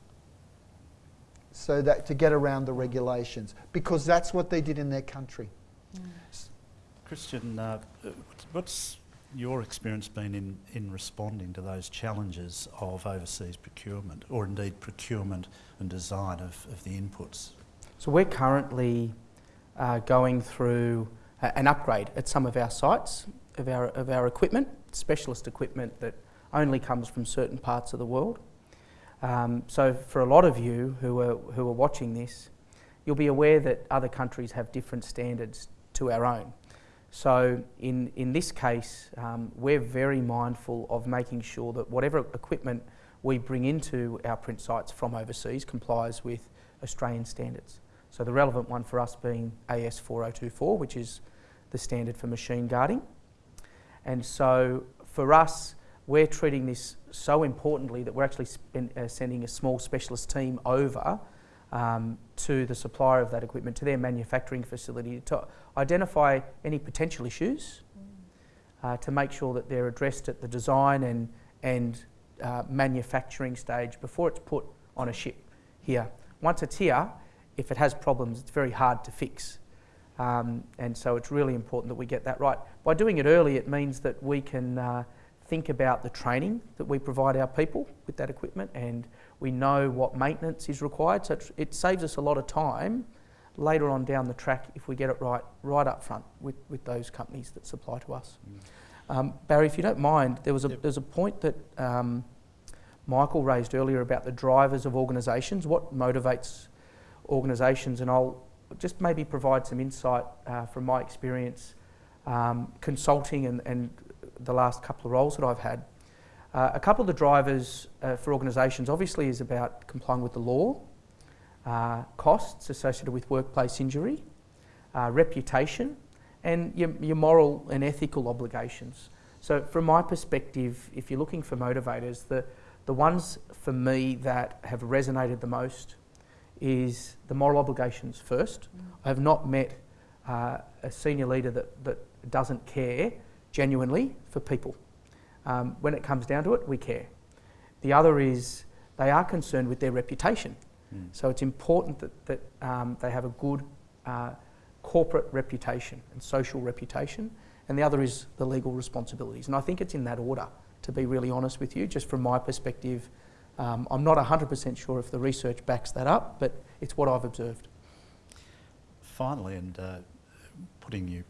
so that to get around the regulations because that's what they did in their country. Christian, uh, what's your experience been in, in responding to those challenges of overseas procurement or indeed procurement and design of, of the inputs? So we're currently uh, going through a- an upgrade at some of our sites of our, of our equipment, specialist equipment that only comes from certain parts of the world. Um, so for a lot of you who are, who are watching this, you'll be aware that other countries have different standards to our own. So in, in this case, um, we're very mindful of making sure that whatever equipment we bring into our print sites from overseas complies with Australian standards. So the relevant one for us being AS 4024, which is the standard for machine guarding. And so for us, we're treating this so importantly that we're actually uh, sending a small specialist team over um, to the supplier of that equipment, to their manufacturing facility, to identify any potential issues, uh, to make sure that they're addressed at the design and, and uh, manufacturing stage before it's put on a ship here. Once it's here, if it has problems, it's very hard to fix. Um, and so it's really important that we get that right. By doing it early, it means that we can uh, think about the training that we provide our people with that equipment and we know what maintenance is required. So it saves us a lot of time later on down the track if we get it right, right up front with, with those companies that supply to us. Mm. Um, Barry, if you don't mind, there was a, yep. there's a point that um, Michael raised earlier about the drivers of organisations, what motivates organisations, and I'll just maybe provide some insight uh, from my experience um, consulting and, and the last couple of roles that I've had. Uh, a couple of the drivers uh, for organisations obviously is about complying with the law, uh, costs associated with workplace injury, uh, reputation, and your, your moral and ethical obligations. So, from my perspective, if you're looking for motivators, the, the ones for me that have resonated the most is the moral obligations first. Mm. I have not met uh, a senior leader that, that doesn't care genuinely for people. Um, when it comes down to it, we care. The other is they are concerned with their reputation. Mm. So it's important that, that um, they have a good uh, corporate reputation and social reputation. And the other is the legal responsibilities. And I think it's in that order, to be really honest with you, just from my perspective. Um, I'm not 100% sure if the research backs that up, but it's what I've observed. Finally, and uh, putting you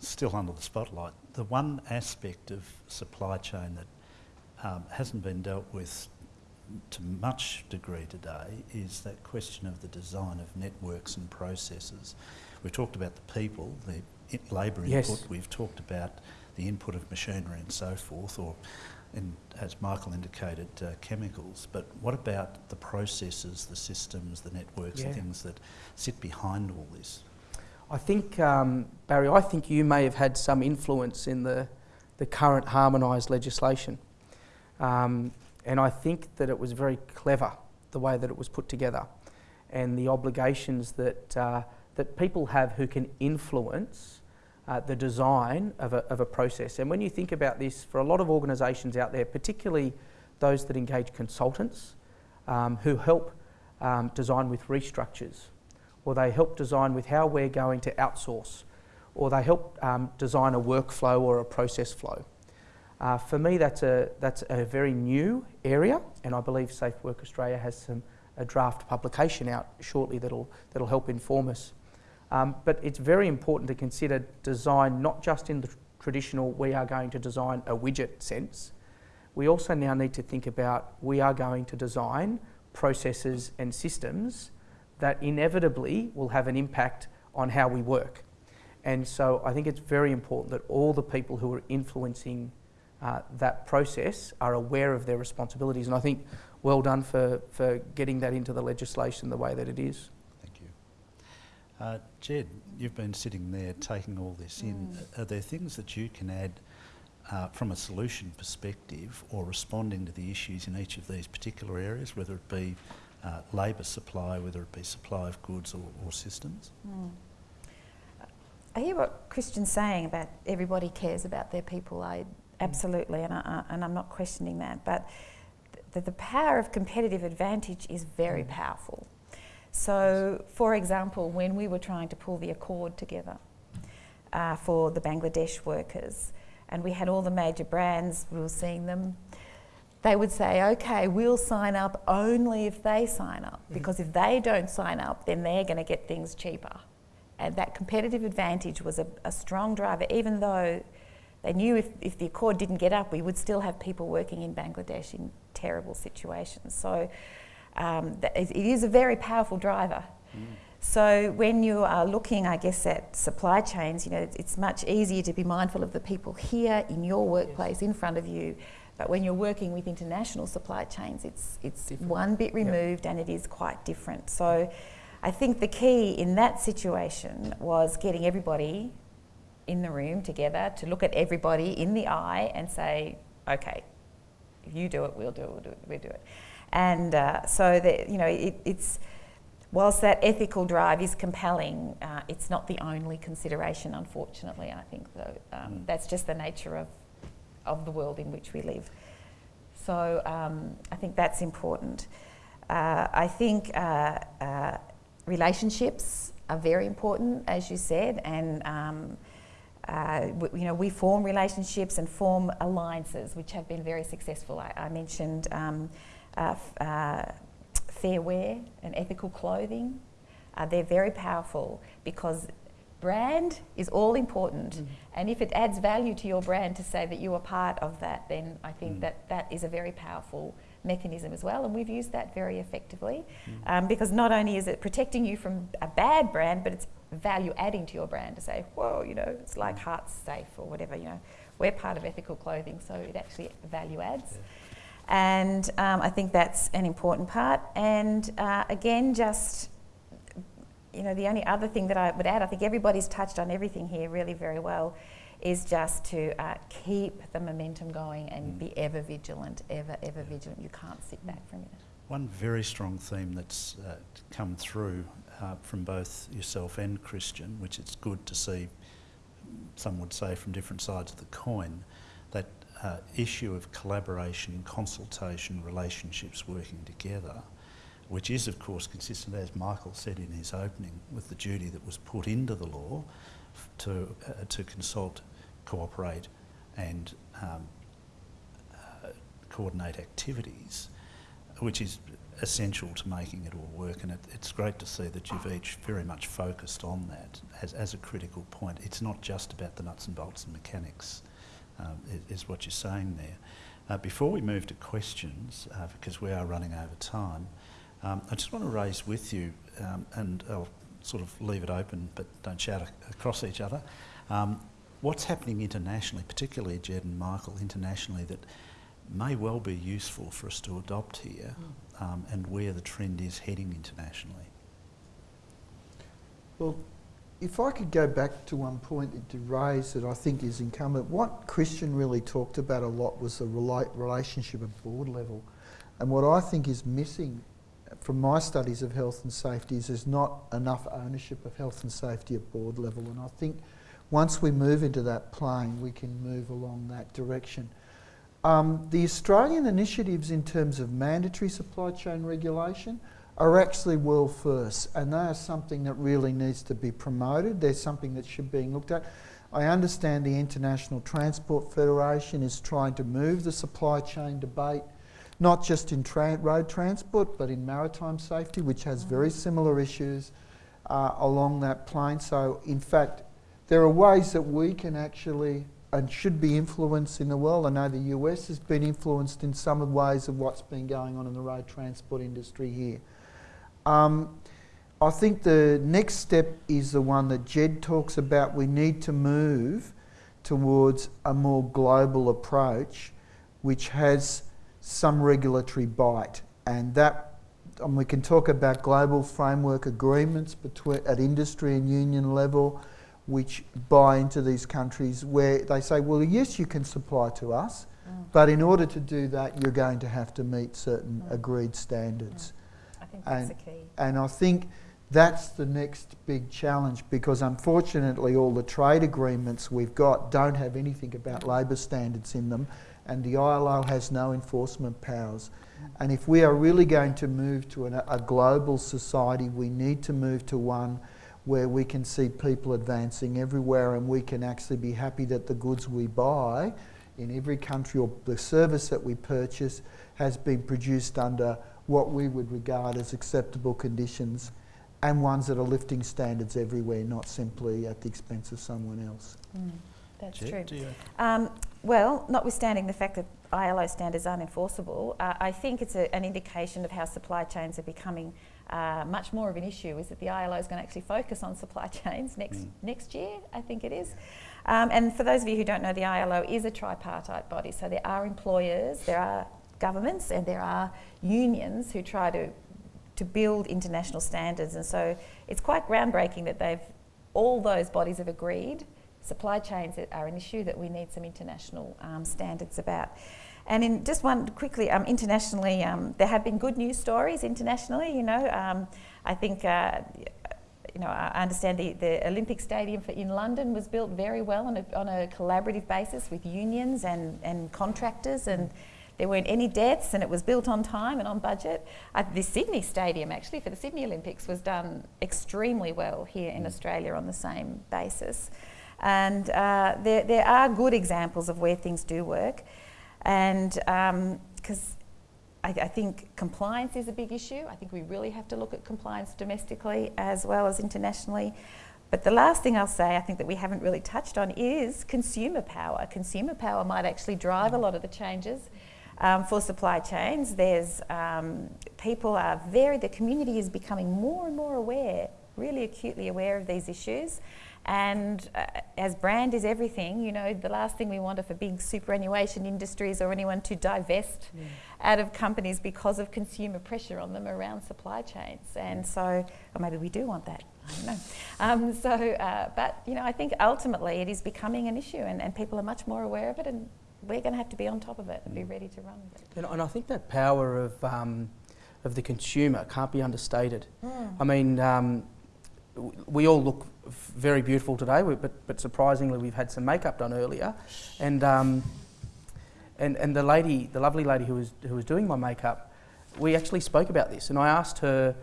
still under the spotlight, the one aspect of supply chain that um, hasn't been dealt with to much degree today is that question of the design of networks and processes. We've talked about the people, the labour yes. input, we've talked about the input of machinery and so forth, or as Michael indicated, uh, chemicals. But what about the processes, the systems, the networks, yeah. the things that sit behind all this? I think, um, Barry, I think you may have had some influence in the, the current harmonised legislation. Um, and I think that it was very clever, the way that it was put together, and the obligations that, uh, that people have who can influence uh, the design of a, of a process. And when you think about this, for a lot of organisations out there, particularly those that engage consultants um, who help um, design with restructures, or they help design with how we're going to outsource, or they help um, design a workflow or a process flow. Uh, for me, that's a, that's a very new area, and I believe Safe Work Australia has some, a draft publication out shortly that'll, that'll help inform us. Um, but it's very important to consider design not just in the traditional we are going to design a widget sense. We also now need to think about we are going to design processes and systems that inevitably will have an impact on how we work. And so I think it's very important that all the people who are influencing uh, that process are aware of their responsibilities. And I think well done for, for getting that into the legislation the way that it is. Thank you. Uh, Ged, you've been sitting there taking all this mm. in. Are there things that you can add uh, from a solution perspective or responding to the issues in each of these particular areas, whether it be uh, labour supply, whether it be supply of goods or, or systems? Mm. I hear what Christian's saying about everybody cares about their people. I absolutely, and, I, and I'm not questioning that. But the, the power of competitive advantage is very mm. powerful. So, for example, when we were trying to pull the accord together uh, for the Bangladesh workers, and we had all the major brands, we were seeing them, they would say, okay, we'll sign up only if they sign up, mm. because if they don't sign up, then they're going to get things cheaper. And that competitive advantage was a, a strong driver, even though they knew if, if the accord didn't get up, we would still have people working in Bangladesh in terrible situations. So um, it is a very powerful driver. Mm. So when you are looking, I guess, at supply chains, you know, it's much easier to be mindful of the people here in your workplace yes. in front of you. But when you're working with international supply chains, it's it's different. one bit removed yep. and it is quite different. So I think the key in that situation was getting everybody in the room together to look at everybody in the eye and say, okay, you do it, we'll do it, we'll do it, we'll do it. And uh, so that you know, it, it's whilst that ethical drive is compelling, uh, it's not the only consideration. Unfortunately, I think though um, Mm. that's just the nature of of the world in which we live. So um, I think that's important. Uh, I think uh, uh, relationships are very important, as you said, and um, uh, w- you know we form relationships and form alliances, which have been very successful. I, I mentioned um, uh, uh, fair wear and ethical clothing. Uh, they're very powerful because brand is all important, and if it adds value to your brand to say that you are part of that, then I think Mm. that that is a very powerful mechanism as well, and we've used that very effectively Mm. um, because not only is it protecting you from a bad brand, but it's value adding to your brand to say, whoa, you know, it's like Hearts Safe or whatever, you know, we're part of ethical clothing, so it actually value adds. And um, I think that's an important part. And uh, again, just, you know, the only other thing that I would add, I think everybody's touched on everything here really very well, is just to uh, keep the momentum going and Mm. be ever vigilant, ever, ever vigilant. You can't sit back from it. One very strong theme that's uh, come through uh, from both yourself and Christian, which it's good to see, some would say from different sides of the coin, that uh, issue of collaboration, consultation, relationships working together, which is, of course, consistent, as Michael said in his opening, with the duty that was put into the law to, uh, to consult, cooperate, and um, uh, coordinate activities which is essential to making it all work. And it, it's great to see that you've each very much focused on that as, as a critical point. It's not just about the nuts and bolts and mechanics, um, i- is what you're saying there. Uh, before we move to questions, uh, because we are running over time, um, I just want to raise with you, um, and I'll sort of leave it open, but don't shout ac- across each other. Um, what's happening internationally, particularly Ged and Michael, internationally, that may well be useful for us to adopt here um, and where the trend is heading internationally. Well, if I could go back to one point that you raised that I think is incumbent, what Christian really talked about a lot was the rela- relationship at board level. And what I think is missing from my studies of health and safety is there's not enough ownership of health and safety at board level. And I think once we move into that plane, we can move along that direction. Um, the Australian initiatives in terms of mandatory supply chain regulation are actually world first, and they are something that really needs to be promoted. They're something that should be looked at. I understand the International Transport Federation is trying to move the supply chain debate, not just in tra- road transport, but in maritime safety, which has very similar issues uh, along that plane. So, in fact, there are ways that we can actually and should be influenced in the world. I know the US has been influenced in some ways of what's been going on in the road transport industry here. Um, I think the next step is the one that Ged talks about. We need to move towards a more global approach which has some regulatory bite. And that, and we can talk about global framework agreements between, at industry and union level which buy into these countries where they say, well, yes, you can supply to us, mm. but in order to do that, you're going to have to meet certain Mm. agreed standards. I think that's And- the key. And I think that's the next big challenge because unfortunately, all the trade agreements we've got don't have anything about mm. labour standards in them, and the ILO has no enforcement powers. Mm. And if we are really going to move to an, a global society, we need to move to one where we can see people advancing everywhere and we can actually be happy that the goods we buy in every country or the service that we purchase has been produced under what we would regard as acceptable conditions and ones that are lifting standards everywhere, not simply at the expense of someone else. Mm, that's Ged, true. Um, well, notwithstanding the fact that ILO standards aren't enforceable, uh, I think it's a, an indication of how supply chains are becoming uh, much more of an issue. Is that the ILO is going to actually focus on supply chains next Mm. next year? I think it is. Um, and for those of you who don't know, the ILO is a tripartite body. So there are employers, there are governments, and there are unions who try to to build international standards. And so it's quite groundbreaking that they've all those bodies have agreed supply chains are an issue that we need some international um, standards about. And in just one quickly, um, internationally, um, there have been good news stories internationally. You know, um, I think. Uh, you know, I understand the, the Olympic Stadium for, in London was built very well on a, on a collaborative basis with unions and, and contractors, and there weren't any deaths, and it was built on time and on budget. Uh, the Sydney Stadium, actually, for the Sydney Olympics, was done extremely well here in Australia on the same basis. And uh, there, there are good examples of where things do work. And because um, I, I, think compliance is a big issue, I think we really have to look at compliance domestically as well as internationally. But the last thing I'll say, I think that we haven't really touched on, is consumer power. Consumer power might actually drive a lot of the changes. Um, for supply chains, there's um, people are very, the community is becoming more and more aware, really acutely aware of these issues. And uh, as brand is everything, you know, the last thing we want are for big superannuation industries or anyone to divest yeah. out of companies because of consumer pressure on them around supply chains. And so, or maybe we do want that. I don't know. Um, so, uh, but you know, I think ultimately it is becoming an issue, and, and people are much more aware of it, and we're going to have to be on top of it and be mm. ready to run with it. And, and I think that power of um, of the consumer can't be understated. Mm. I mean, um, we all look very beautiful today, but, but surprisingly, we've had some makeup done earlier. And, um, and, and the lady, the lovely lady who was, who was doing my makeup, we actually spoke about this. And I asked her,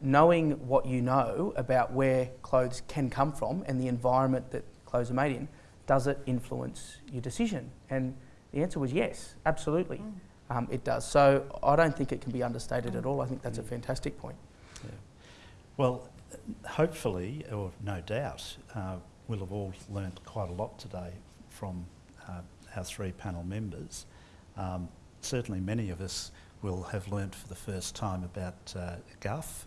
knowing what you know about where clothes can come from and the environment that clothes are made in, does it influence your decision? And the answer was yes, absolutely. Mm. Um, it does. So I don't think it can be understated mm. at all. I think that's mm. a fantastic point. Yeah. Well, hopefully, or no doubt, uh, we'll have all learnt quite a lot today from uh, our three panel members. Um, certainly many of us will have learnt for the first time about uh, guff,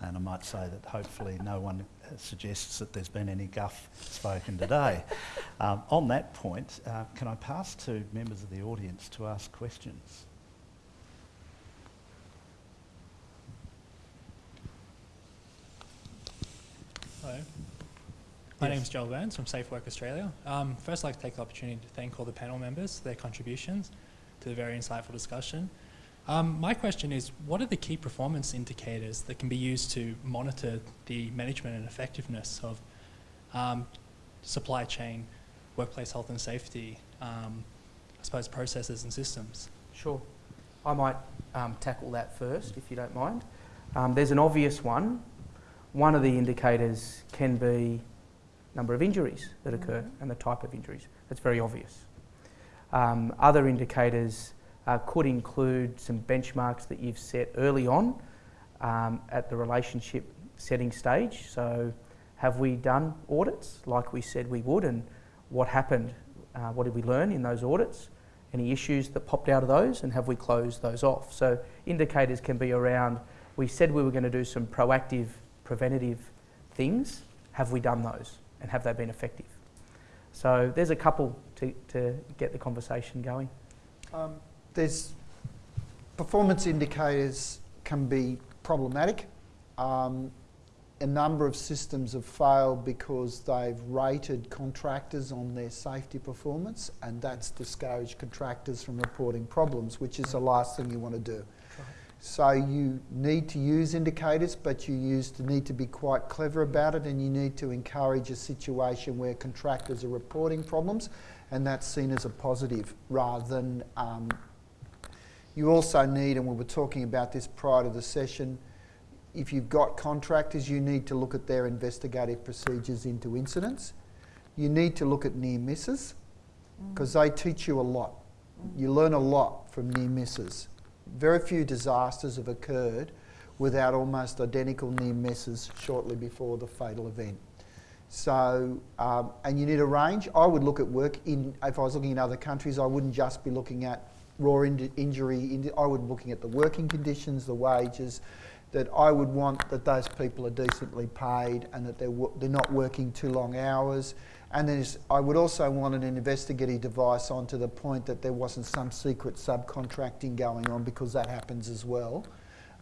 and I might say that hopefully no one suggests that there's been any guff spoken today. um, on that point, uh, can I pass to members of the audience to ask questions? Hello. My yes. name is Joel Burns from Safe Work Australia. Um, first, I'd like to take the opportunity to thank all the panel members for their contributions to the very insightful discussion. Um, my question is, what are the key performance indicators that can be used to monitor the management and effectiveness of um, supply chain, workplace health and safety, um, I suppose processes and systems? Sure. I might um, tackle that first, if you don't mind. Um, there's an obvious one, one of the indicators can be number of injuries that occur mm-hmm. and the type of injuries. That's very obvious. Um, other indicators uh, could include some benchmarks that you've set early on um, at the relationship setting stage. So, have we done audits like we said we would, and what happened? Uh, what did we learn in those audits? Any issues that popped out of those, and have we closed those off? So, indicators can be around we said we were going to do some proactive preventative things, have we done those and have they been effective? So there's a couple to, to get the conversation going. Um, there's performance indicators can be problematic. Um, a number of systems have failed because they've rated contractors on their safety performance and that's discouraged contractors from reporting problems, which is the last thing you want to do. So you need to use indicators, but you use to need to be quite clever about it, and you need to encourage a situation where contractors are reporting problems, and that's seen as a positive rather than. Um, you also need, and we were talking about this prior to the session, if you've got contractors, you need to look at their investigative procedures into incidents. You need to look at near misses because mm. they teach you a lot. Mm. You learn a lot from near misses very few disasters have occurred without almost identical near misses shortly before the fatal event. So, um, and you need a range. I would look at work in, if I was looking in other countries, I wouldn't just be looking at raw in injury, in I would be looking at the working conditions, the wages, that I would want that those people are decently paid and that they're, they're not working too long hours and I would also want an investigative device on to the point that there wasn't some secret subcontracting going on because that happens as well,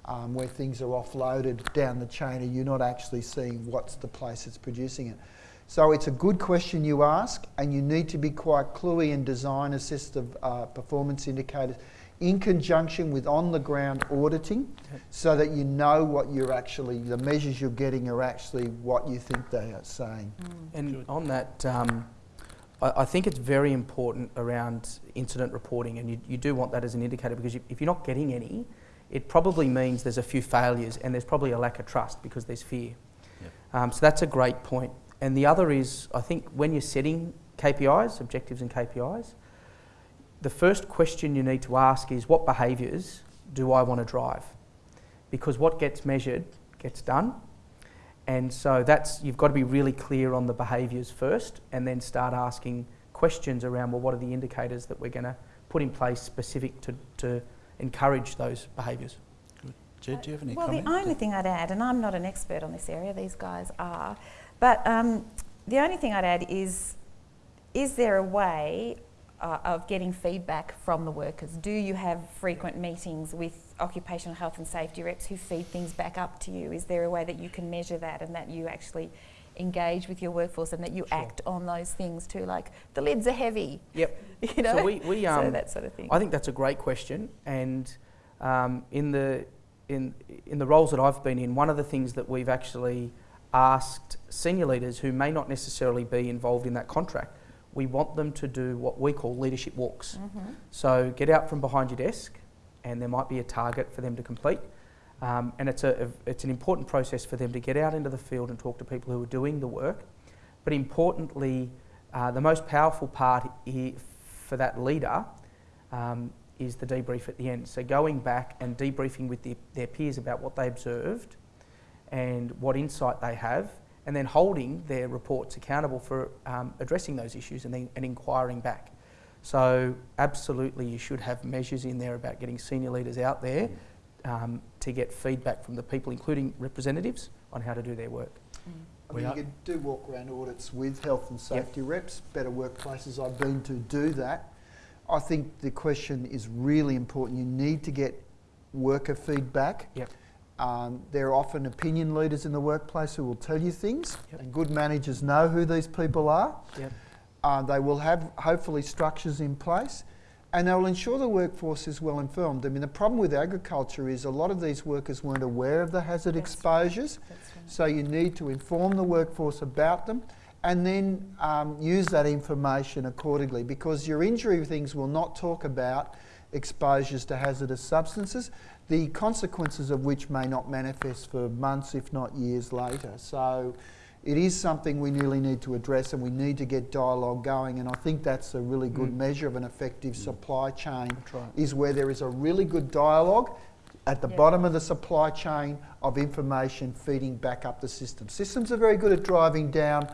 um, where things are offloaded down the chain and you're not actually seeing what's the place that's producing it. So it's a good question you ask, and you need to be quite cluey and design assistive uh, performance indicators in conjunction with on the ground auditing so that you know what you're actually, the measures you're getting are actually what you think they are saying. And on that, um, I, I think it's very important around incident reporting, and you, you do want that as an indicator because you, if you're not getting any, it probably means there's a few failures and there's probably a lack of trust because there's fear. Yep. Um, so that's a great point. And the other is, I think when you're setting KPIs, objectives and KPIs, the first question you need to ask is what behaviours do I want to drive? Because what gets measured gets done. And so that's you've got to be really clear on the behaviours first and then start asking questions around well what are the indicators that we're going to put in place specific to, to encourage those behaviours. Ged, do you have any well, comment? the only thing I'd add, and I'm not an expert on this area, these guys are, but um, the only thing I'd add is is there a way uh, of getting feedback from the workers? Do you have frequent meetings with occupational health and safety reps who feed things back up to you? Is there a way that you can measure that and that you actually engage with your workforce and that you Sure. act on those things too? Like the lids are heavy, Yep. you know? So we, we um, So um, that sort of thing. I think that's a great question, and um, in the in in the roles that I've been in, one of the things that we've actually asked senior leaders who may not necessarily be involved in that contract, we want them to do what we call leadership walks. Mhm. So get out from behind your desk, and there might be a target for them to complete. Um, and it's a it's an important process for them to get out into the field and talk to people who are doing the work. But importantly, uh, the most powerful part i for that leader um, is the debrief at the end. So going back and debriefing with the, their peers about what they observed and what insight they have, and then holding their reports accountable for um, addressing those issues and then and inquiring back. So absolutely, you should have measures in there about getting senior leaders out there um, to get feedback from the people, including representatives, on how to do their work. I We mean, you could do walk around audits with health and safety reps, better workplaces I've been to do that. I think the question is really important. You need to get worker feedback. Yep. Um, there are often opinion leaders in the workplace who will tell you things, Yep. and good managers know who these people are. Yep. Uh, they will have hopefully structures in place and they will ensure the workforce is well informed. I mean, the problem with agriculture is a lot of these workers weren't aware of the hazard That's exposures, That's right. so you need to inform the workforce about them and then um, use that information accordingly because your injury things will not talk about exposures to hazardous substances, the consequences of which may not manifest for months, if not years later. So it is something we really need to address and we need to get dialogue going and I think that's a really good Mm. measure of an effective supply chain right. is where there is a really good dialogue at the Yeah. bottom of the supply chain of information feeding back up the system. Systems are very good at driving down.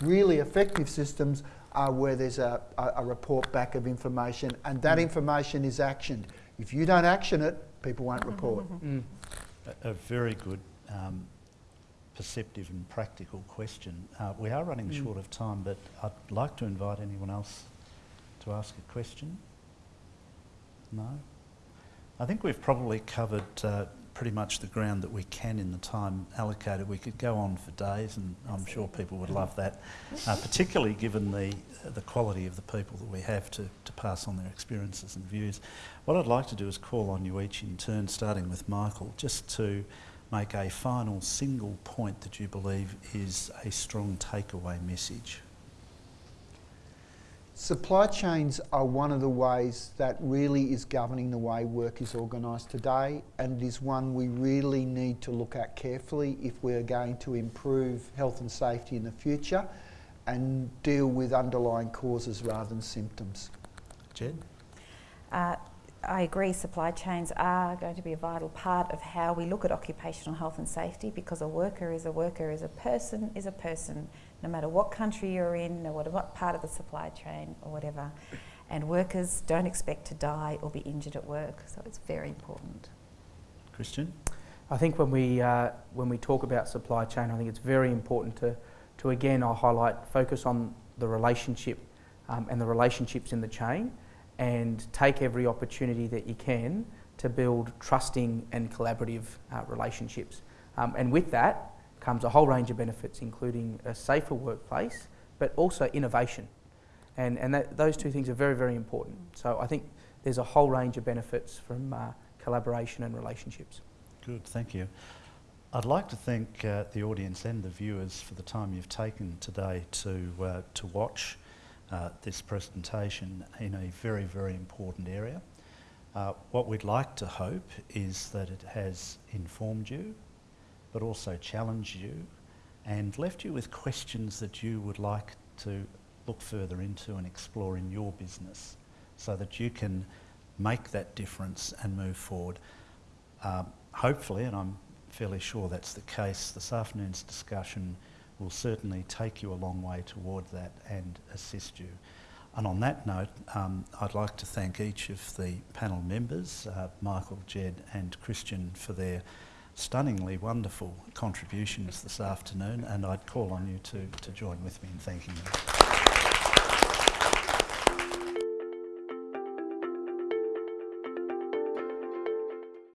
Really effective systems are where there's a, a, a report back of information and that information is actioned. If you don't action it, people won't report. Mm. A, a very good, um, perceptive and practical question. Uh, we are running Mm. short of time, but I'd like to invite anyone else to ask a question. No? I think we've probably covered uh, pretty much the ground that we can in the time allocated. We could go on for days, and I'm sure people would love that, uh, particularly given the the quality of the people that we have to, to pass on their experiences and views. What I'd like to do is call on you each in turn, starting with Michael, just to make a final single point that you believe is a strong takeaway message. Supply chains are one of the ways that really is governing the way work is organised today, and it is one we really need to look at carefully if we're going to improve health and safety in the future and deal with underlying causes rather than symptoms. Ged? Uh, I agree, supply chains are going to be a vital part of how we look at occupational health and safety because a worker is a worker, is a person is a person, no matter what country you're in, no matter what part of the supply chain or whatever. And workers don't expect to die or be injured at work, so it's very important. Christian? I think when we uh, when we talk about supply chain, I think it's very important to to again I'll highlight focus on the relationship um, and the relationships in the chain, and take every opportunity that you can to build trusting and collaborative uh, relationships. Um, and with that comes a whole range of benefits, including a safer workplace, but also innovation. And, and that, those two things are very, very important. So I think there's a whole range of benefits from uh, collaboration and relationships. Good, thank you. I'd like to thank uh, the audience and the viewers for the time you've taken today to, uh, to watch uh, this presentation in a very, very important area. Uh, what we'd like to hope is that it has informed you, but also challenged you and left you with questions that you would like to look further into and explore in your business so that you can make that difference and move forward. Um, hopefully, and I'm fairly sure that's the case, this afternoon's discussion will certainly take you a long way toward that and assist you. And on that note, um, I'd like to thank each of the panel members, uh, Michael, Ged and Christian, for their stunningly wonderful contributions this afternoon, and I'd call on you to, to join with me in thanking them.